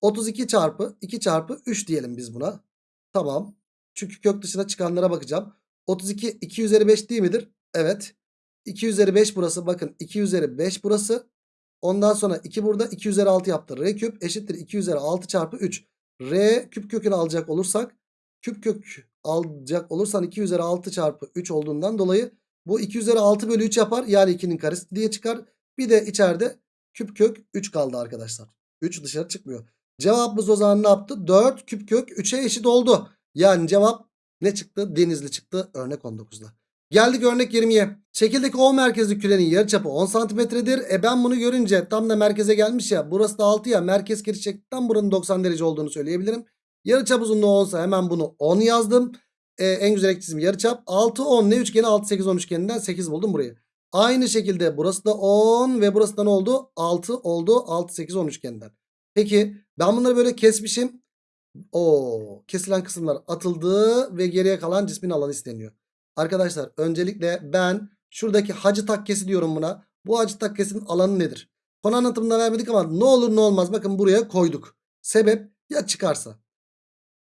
32 çarpı 2 çarpı 3 diyelim biz buna. Tamam. Çünkü kök dışına çıkanlara bakacağım. 32 2 üzeri 5 değil midir? Evet. 2 üzeri 5 burası. Bakın 2 üzeri 5 burası. Ondan sonra 2 burada 2 üzeri 6 yaptı. R küp eşittir 2 üzeri 6 çarpı 3. R küp kökünü alacak olursak küp kök alacak olursan 2 üzeri 6 çarpı 3 olduğundan dolayı bu 2 üzeri 6 bölü 3 yapar. Yani 2'nin karesi diye çıkar. Bir de içeride küp kök 3 kaldı arkadaşlar. 3 dışarı çıkmıyor. Cevabımız o zaman ne yaptı? 4 küp kök 3'e eşit oldu. Yani cevap ne çıktı? Denizli çıktı örnek 19'da. Geldik örnek 20'ye. Şekildeki O merkezli kürenin yarıçapı 10 santimetredir. E ben bunu görünce tam da merkeze gelmiş ya. Burası da 6 ya. Merkez geri çektikten buranın 90 derece olduğunu söyleyebilirim. Yarıçap uzunluğu 10 hemen bunu 10 yazdım. E, en güzel ekçizim yarıçap. 6 10 ne üçgeni? 6 8 10 üçgeninden 8 buldum burayı. Aynı şekilde burası da 10 ve burası da ne oldu? 6 oldu. 6 8 10 üçgeninden. Peki ben bunları böyle kesmişim. O kesilen kısımlar atıldı ve geriye kalan cismin alanı isteniyor. Arkadaşlar öncelikle ben şuradaki hacı takkesi diyorum buna. Bu hacı takkesinin alanı nedir? Konu anlatımında vermedik ama ne olur ne olmaz bakın buraya koyduk. Sebep ya çıkarsa.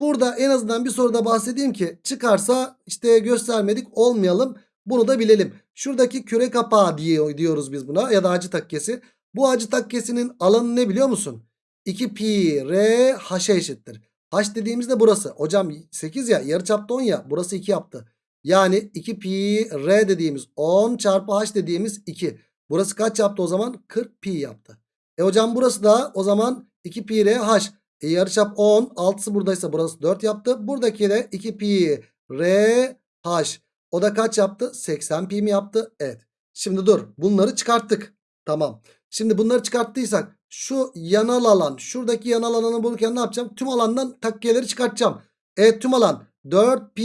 Burada en azından bir soruda bahsedeyim ki çıkarsa işte göstermedik olmayalım. Bunu da bilelim. Şuradaki küre kapağı diye diyoruz biz buna ya da hacı takkesi. Bu hacı takkesinin alanı ne biliyor musun? 2 pi r h'e eşittir. H dediğimizde burası. Hocam 8 ya yarıçapta 10 ya burası 2 yaptı. Yani 2 pi r dediğimiz 10 çarpı h dediğimiz 2. Burası kaç yaptı o zaman? 40 pi yaptı. E hocam burası da o zaman 2 pi r h. E yarıçap 10. 6'sı buradaysa burası 4 yaptı. Buradaki de 2 pi r h. O da kaç yaptı? 80 pi mi yaptı? Evet. Şimdi dur. Bunları çıkarttık. Tamam. Şimdi bunları çıkarttıysak şu yanal alan şuradaki yanal alanı bulurken ne yapacağım? Tüm alandan takkiyeleri çıkartacağım. Evet tüm alan 4 pi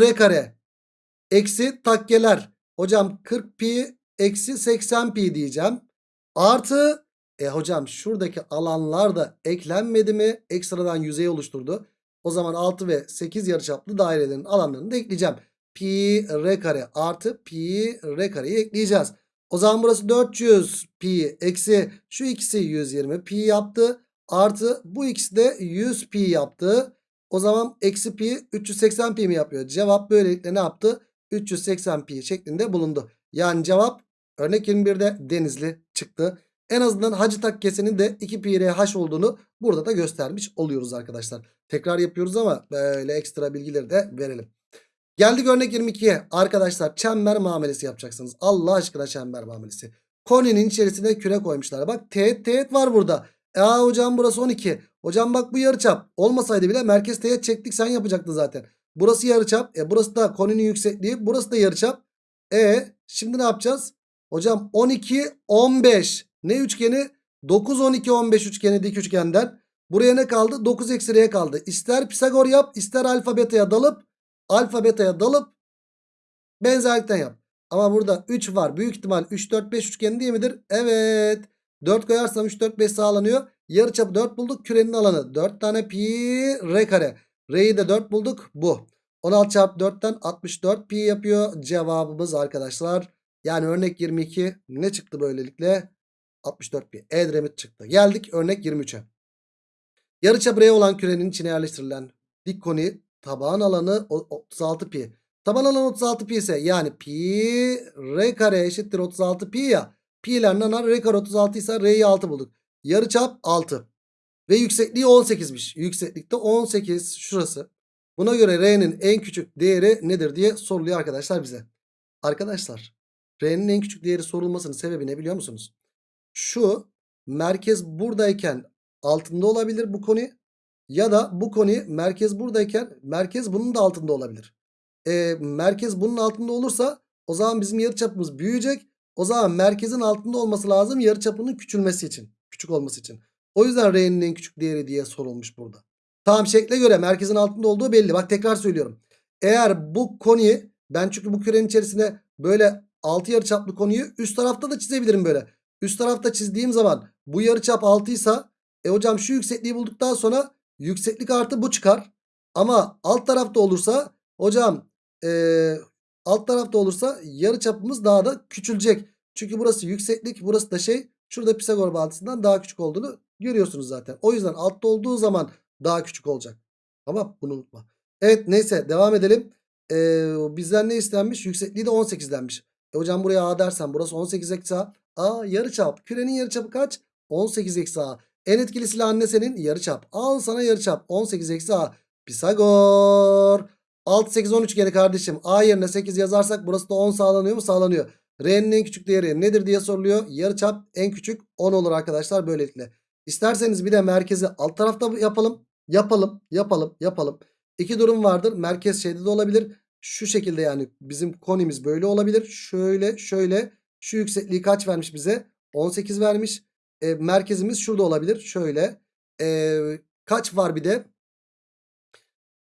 r kare eksi takkeler. Hocam 40 pi eksi 80 pi diyeceğim. Artı e hocam şuradaki alanlar da eklenmedi mi? Ekstradan yüzey oluşturdu. O zaman 6 ve 8 yarıçaplı dairelerin alanlarını da ekleyeceğim. Pi r kare artı pi r kareyi ekleyeceğiz. O zaman burası 400 pi eksi şu ikisi 120 pi yaptı. Artı bu ikisi de 100 pi yaptı. O zaman eksi pi 380 pi mi yapıyor? Cevap böylelikle ne yaptı? 380 pi şeklinde bulundu. Yani cevap örnek 21'de Denizli çıktı. En azından hacı takkesinin de 2 pi h olduğunu burada da göstermiş oluyoruz arkadaşlar. Tekrar yapıyoruz ama böyle ekstra bilgileri de verelim. Geldik örnek 22'ye. Arkadaşlar çember muamelesi yapacaksınız. Allah aşkına çember muamelesi. Koninin içerisine küre koymuşlar. Bak teğet teğet var burada. E hocam burası 12. Hocam bak bu yarıçap. Olmasaydı bile merkez teğet çektik sen yapacaktın zaten. Burası yarıçap. E burası da koninin yüksekliği. Burası da yarıçap. E şimdi ne yapacağız? Hocam 12 15. Ne üçgeni? 9 12 15 üçgeni dik üçgenden. Buraya ne kaldı? 9 eksi r kaldı. İster Pisagor yap, ister alfa beta'ya dalıp alfa beta'ya dalıp benzerlikten yap. Ama burada 3 var. Büyük ihtimal 3 4 5 üçgeni değil midir? Evet. 4 koyarsam 3 4 5 sağlanıyor. Yarıçapı 4 bulduk. Kürenin alanı 4 tane pi r kare. R'yi de 4 bulduk. Bu. 16 çarpı 4'ten 64 pi yapıyor. Cevabımız arkadaşlar. Yani örnek 22 ne çıktı böylelikle? 64 pi. Edremit çıktı. Geldik örnek 23'e. Yarıçap R olan kürenin içine yerleştirilen dik koni taban alanı o- 36 pi. Taban alanı 36 pi ise yani pi r kare eşittir 36 pi ya. Pi ile nanar r kare 36 ise r'yi 6 bulduk. Yarıçap 6. Ve yüksekliği 18'miş. Yükseklikte 18 şurası. Buna göre r'nin en küçük değeri nedir diye soruluyor arkadaşlar bize. Arkadaşlar r'nin en küçük değeri sorulmasının sebebi ne biliyor musunuz? Şu merkez buradayken altında olabilir bu konu. Ya da bu konu merkez buradayken merkez bunun da altında olabilir. E, merkez bunun altında olursa o zaman bizim yarıçapımız büyüyecek. O zaman merkezin altında olması lazım yarıçapının küçülmesi için. Küçük olması için. O yüzden R'nin en küçük değeri diye sorulmuş burada. Tamam şekle göre merkezin altında olduğu belli. Bak tekrar söylüyorum. Eğer bu konuyu ben çünkü bu kürenin içerisine böyle 6 yarıçaplı konuyu üst tarafta da çizebilirim böyle. Üst tarafta çizdiğim zaman bu yarıçap 6 ise e hocam şu yüksekliği bulduktan sonra yükseklik artı bu çıkar. Ama alt tarafta olursa hocam e, alt tarafta olursa yarıçapımız daha da küçülecek. Çünkü burası yükseklik burası da şey şurada Pisagor bağıntısından daha küçük olduğunu görüyorsunuz zaten. O yüzden altta olduğu zaman daha küçük olacak. Tamam bunu unutma. Evet neyse devam edelim. Ee, bizden ne istenmiş? Yüksekliği de 18'denmiş. E hocam buraya A dersen burası 18 eksi A. A yarıçap. Kürenin yarıçapı kaç? 18 eksi A. En etkili silah anne senin yarıçap. Al sana yarıçap. 18 eksi A. Pisagor. 6 8 13 geri kardeşim. A yerine 8 yazarsak burası da 10 sağlanıyor mu? Sağlanıyor. R'nin en küçük değeri nedir diye soruluyor. Yarıçap en küçük 10 olur arkadaşlar böylelikle. İsterseniz bir de merkezi alt tarafta yapalım. Yapalım, yapalım, yapalım. İki durum vardır. Merkez şeyde de olabilir. Şu şekilde yani bizim konimiz böyle olabilir. Şöyle, şöyle. Şu yüksekliği kaç vermiş bize? 18 vermiş. E, merkezimiz şurada olabilir. Şöyle. E, kaç var bir de?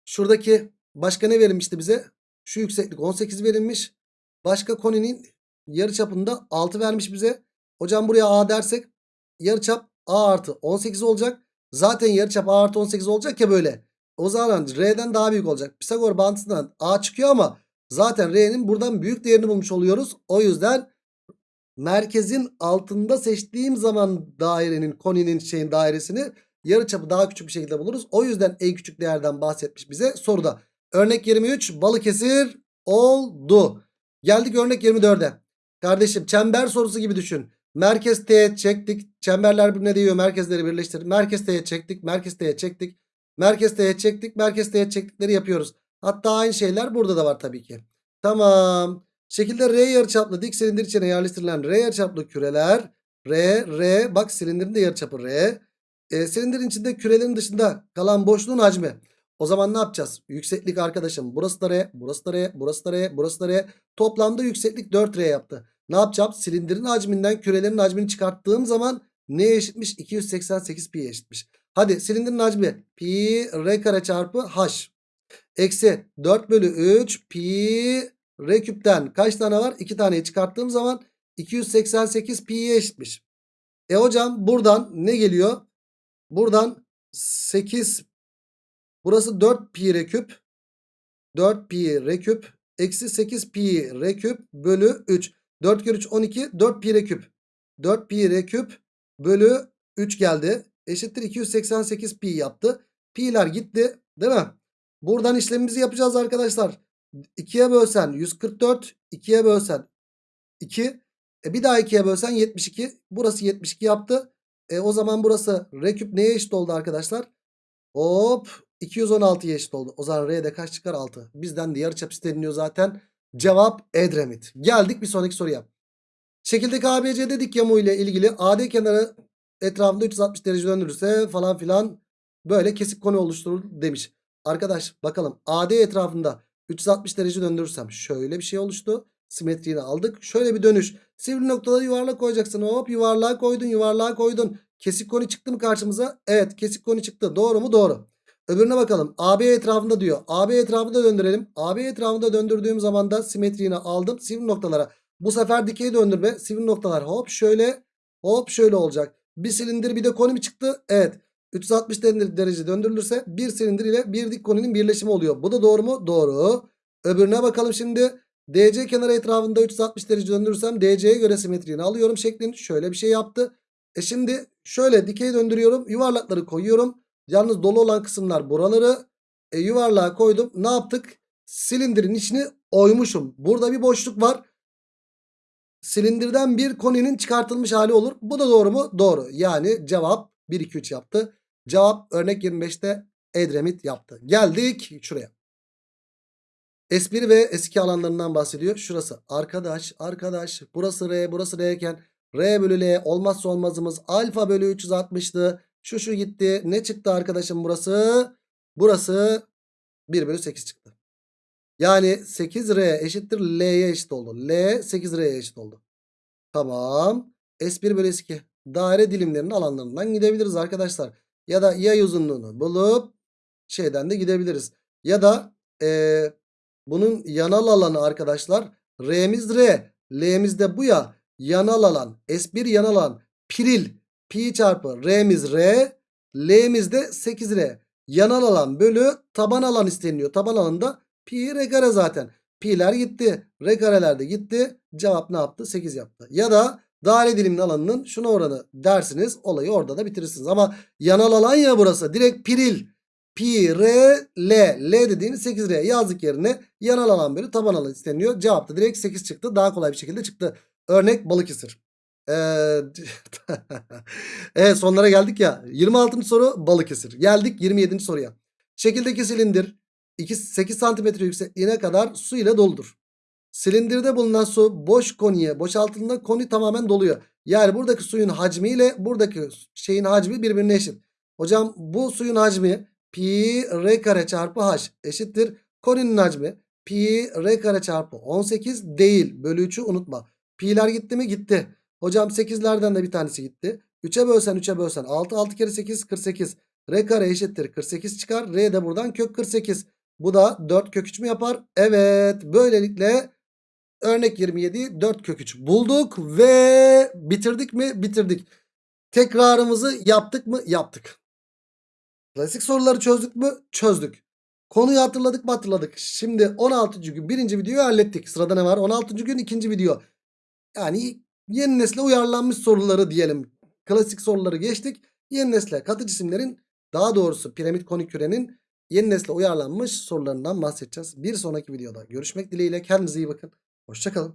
Şuradaki başka ne verilmişti bize? Şu yükseklik 18 verilmiş. Başka koninin yarıçapında 6 vermiş bize. Hocam buraya A dersek yarıçap A artı 18 olacak. Zaten yarıçap A artı 18 olacak ya böyle. O zaman R'den daha büyük olacak. Pisagor bağıntısından A çıkıyor ama zaten R'nin buradan büyük değerini bulmuş oluyoruz. O yüzden merkezin altında seçtiğim zaman dairenin koninin şeyin dairesini yarıçapı daha küçük bir şekilde buluruz. O yüzden en küçük değerden bahsetmiş bize soruda. Örnek 23 Balıkesir oldu. Geldik örnek 24'e. Kardeşim çember sorusu gibi düşün. Merkez teğet çektik. Çemberler birbirine değiyor. Merkezleri birleştirdik. Merkez teğet çektik. Merkez teğet çektik. Merkez teğet çektik. Merkez teğet çektikleri yapıyoruz. Hatta aynı şeyler burada da var tabii ki. Tamam. Şekilde R yarıçaplı dik silindir içine yerleştirilen R yarıçaplı küreler. R, R. Bak silindirin de yarıçapı R. E, silindirin içinde kürelerin dışında kalan boşluğun hacmi. O zaman ne yapacağız? Yükseklik arkadaşım. Burası da R, burası da R, burası da R, burası da R. Toplamda yükseklik 4R yaptı. Ne yapacağım? Silindirin hacminden kürelerin hacmini çıkarttığım zaman neye eşitmiş? 288 pi'ye eşitmiş. Hadi silindirin hacmi pi r kare çarpı h. Eksi 4 bölü 3 pi r küpten kaç tane var? 2 taneyi çıkarttığım zaman 288 pi'ye eşitmiş. E hocam buradan ne geliyor? Buradan 8 burası 4 pi r küp 4 pi r küp eksi 8 pi r küp bölü 3. 4 kere 3 12 4 pi r küp. 4 pi r küp bölü 3 geldi. Eşittir 288 pi yaptı. Pi'ler gitti değil mi? Buradan işlemimizi yapacağız arkadaşlar. 2'ye bölsen 144 2'ye bölsen 2 E bir daha 2'ye bölsen 72. Burası 72 yaptı. E o zaman burası R küp neye eşit oldu arkadaşlar? Hop 216'ya eşit oldu. O zaman R'de kaç çıkar? 6. Bizden de yarıçap isteniyor zaten. Cevap Edremit. Geldik bir sonraki soruya. Şekildeki ABC dedik yamu ile ilgili AD kenarı etrafında 360 derece döndürürse falan filan böyle kesik konu oluşturur demiş. Arkadaş bakalım AD etrafında 360 derece döndürürsem şöyle bir şey oluştu. Simetriğini aldık. Şöyle bir dönüş. Sivri noktaları yuvarlak koyacaksın. Hop yuvarlığa koydun yuvarlığa koydun. Kesik koni çıktı mı karşımıza? Evet kesik koni çıktı. Doğru mu? Doğru. Öbürüne bakalım. AB etrafında diyor. AB etrafında döndürelim. AB etrafında döndürdüğüm zaman da simetriğini aldım. Sivri noktalara. Bu sefer dikey döndürme. Sivri noktalar hop şöyle hop şöyle olacak. Bir silindir bir de koni mi çıktı? Evet. 360 derece döndürülürse bir silindir ile bir dik koninin birleşimi oluyor. Bu da doğru mu? Doğru. Öbürüne bakalım şimdi. DC kenarı etrafında 360 derece döndürürsem DC'ye göre simetriğini alıyorum şeklinde şöyle bir şey yaptı. E şimdi şöyle dikey döndürüyorum. Yuvarlakları koyuyorum. Yalnız dolu olan kısımlar buraları. E, yuvarlığa koydum. Ne yaptık? Silindirin içini oymuşum. Burada bir boşluk var. Silindirden bir koninin çıkartılmış hali olur. Bu da doğru mu? Doğru. Yani cevap 1 2 3 yaptı. Cevap örnek 25'te Edremit yaptı. Geldik şuraya. S1 ve S2 alanlarından bahsediyor. Şurası arkadaş arkadaş burası R burası R iken R bölü L olmazsa olmazımız alfa bölü 360'tı. Şu şu gitti. Ne çıktı arkadaşım burası? Burası 1 bölü 8 çıktı. Yani 8R eşittir L'ye eşit oldu. L 8R'ye eşit oldu. Tamam. S1 bölü S2 daire dilimlerinin alanlarından gidebiliriz arkadaşlar. Ya da yay uzunluğunu bulup şeyden de gidebiliriz. Ya da ee, bunun yanal alanı arkadaşlar R'miz R. L'miz de bu ya. Yanal alan. S1 yanal alan. Piril. Pi çarpı R'miz R. L'miz de 8R. Yanal alan bölü taban alan isteniyor. Taban alanında pi R kare zaten. Pi'ler gitti. R kareler de gitti. Cevap ne yaptı? 8 yaptı. Ya da daire diliminin alanının şuna oranı dersiniz. Olayı orada da bitirirsiniz. Ama yanal alan ya burası. Direkt piril. Pi, R, L. L dediğimiz 8R yazdık yerine yanal alan bölü taban alan isteniyor. Cevap da direkt 8 çıktı. Daha kolay bir şekilde çıktı. Örnek Balıkesir. Evet sonlara geldik ya. 26. soru Balıkesir. Geldik 27. soruya. Şekildeki silindir 2, 8 cm yüksekliğine kadar su ile doludur. Silindirde bulunan su boş koniye boşaltıldığında koni tamamen doluyor. Yani buradaki suyun hacmi ile buradaki şeyin hacmi birbirine eşit. Hocam bu suyun hacmi pi r kare çarpı h eşittir. Koninin hacmi pi r kare çarpı 18 değil. Bölü 3'ü unutma. Pi'ler gitti mi? Gitti. Hocam 8'lerden de bir tanesi gitti. 3'e bölsen 3'e bölsen 6 6 kere 8 48. R kare eşittir 48 çıkar. R de buradan kök 48. Bu da 4 kök 3 mü yapar? Evet. Böylelikle örnek 27 4 kök 3 bulduk ve bitirdik mi? Bitirdik. Tekrarımızı yaptık mı? Yaptık. Klasik soruları çözdük mü? Çözdük. Konuyu hatırladık mı? Hatırladık. Şimdi 16. gün birinci videoyu hallettik. Sırada ne var? 16. gün ikinci video. Yani yeni nesle uyarlanmış soruları diyelim. Klasik soruları geçtik. Yeni nesle katı cisimlerin daha doğrusu piramit konik kürenin yeni nesle uyarlanmış sorularından bahsedeceğiz. Bir sonraki videoda görüşmek dileğiyle. Kendinize iyi bakın. Hoşçakalın.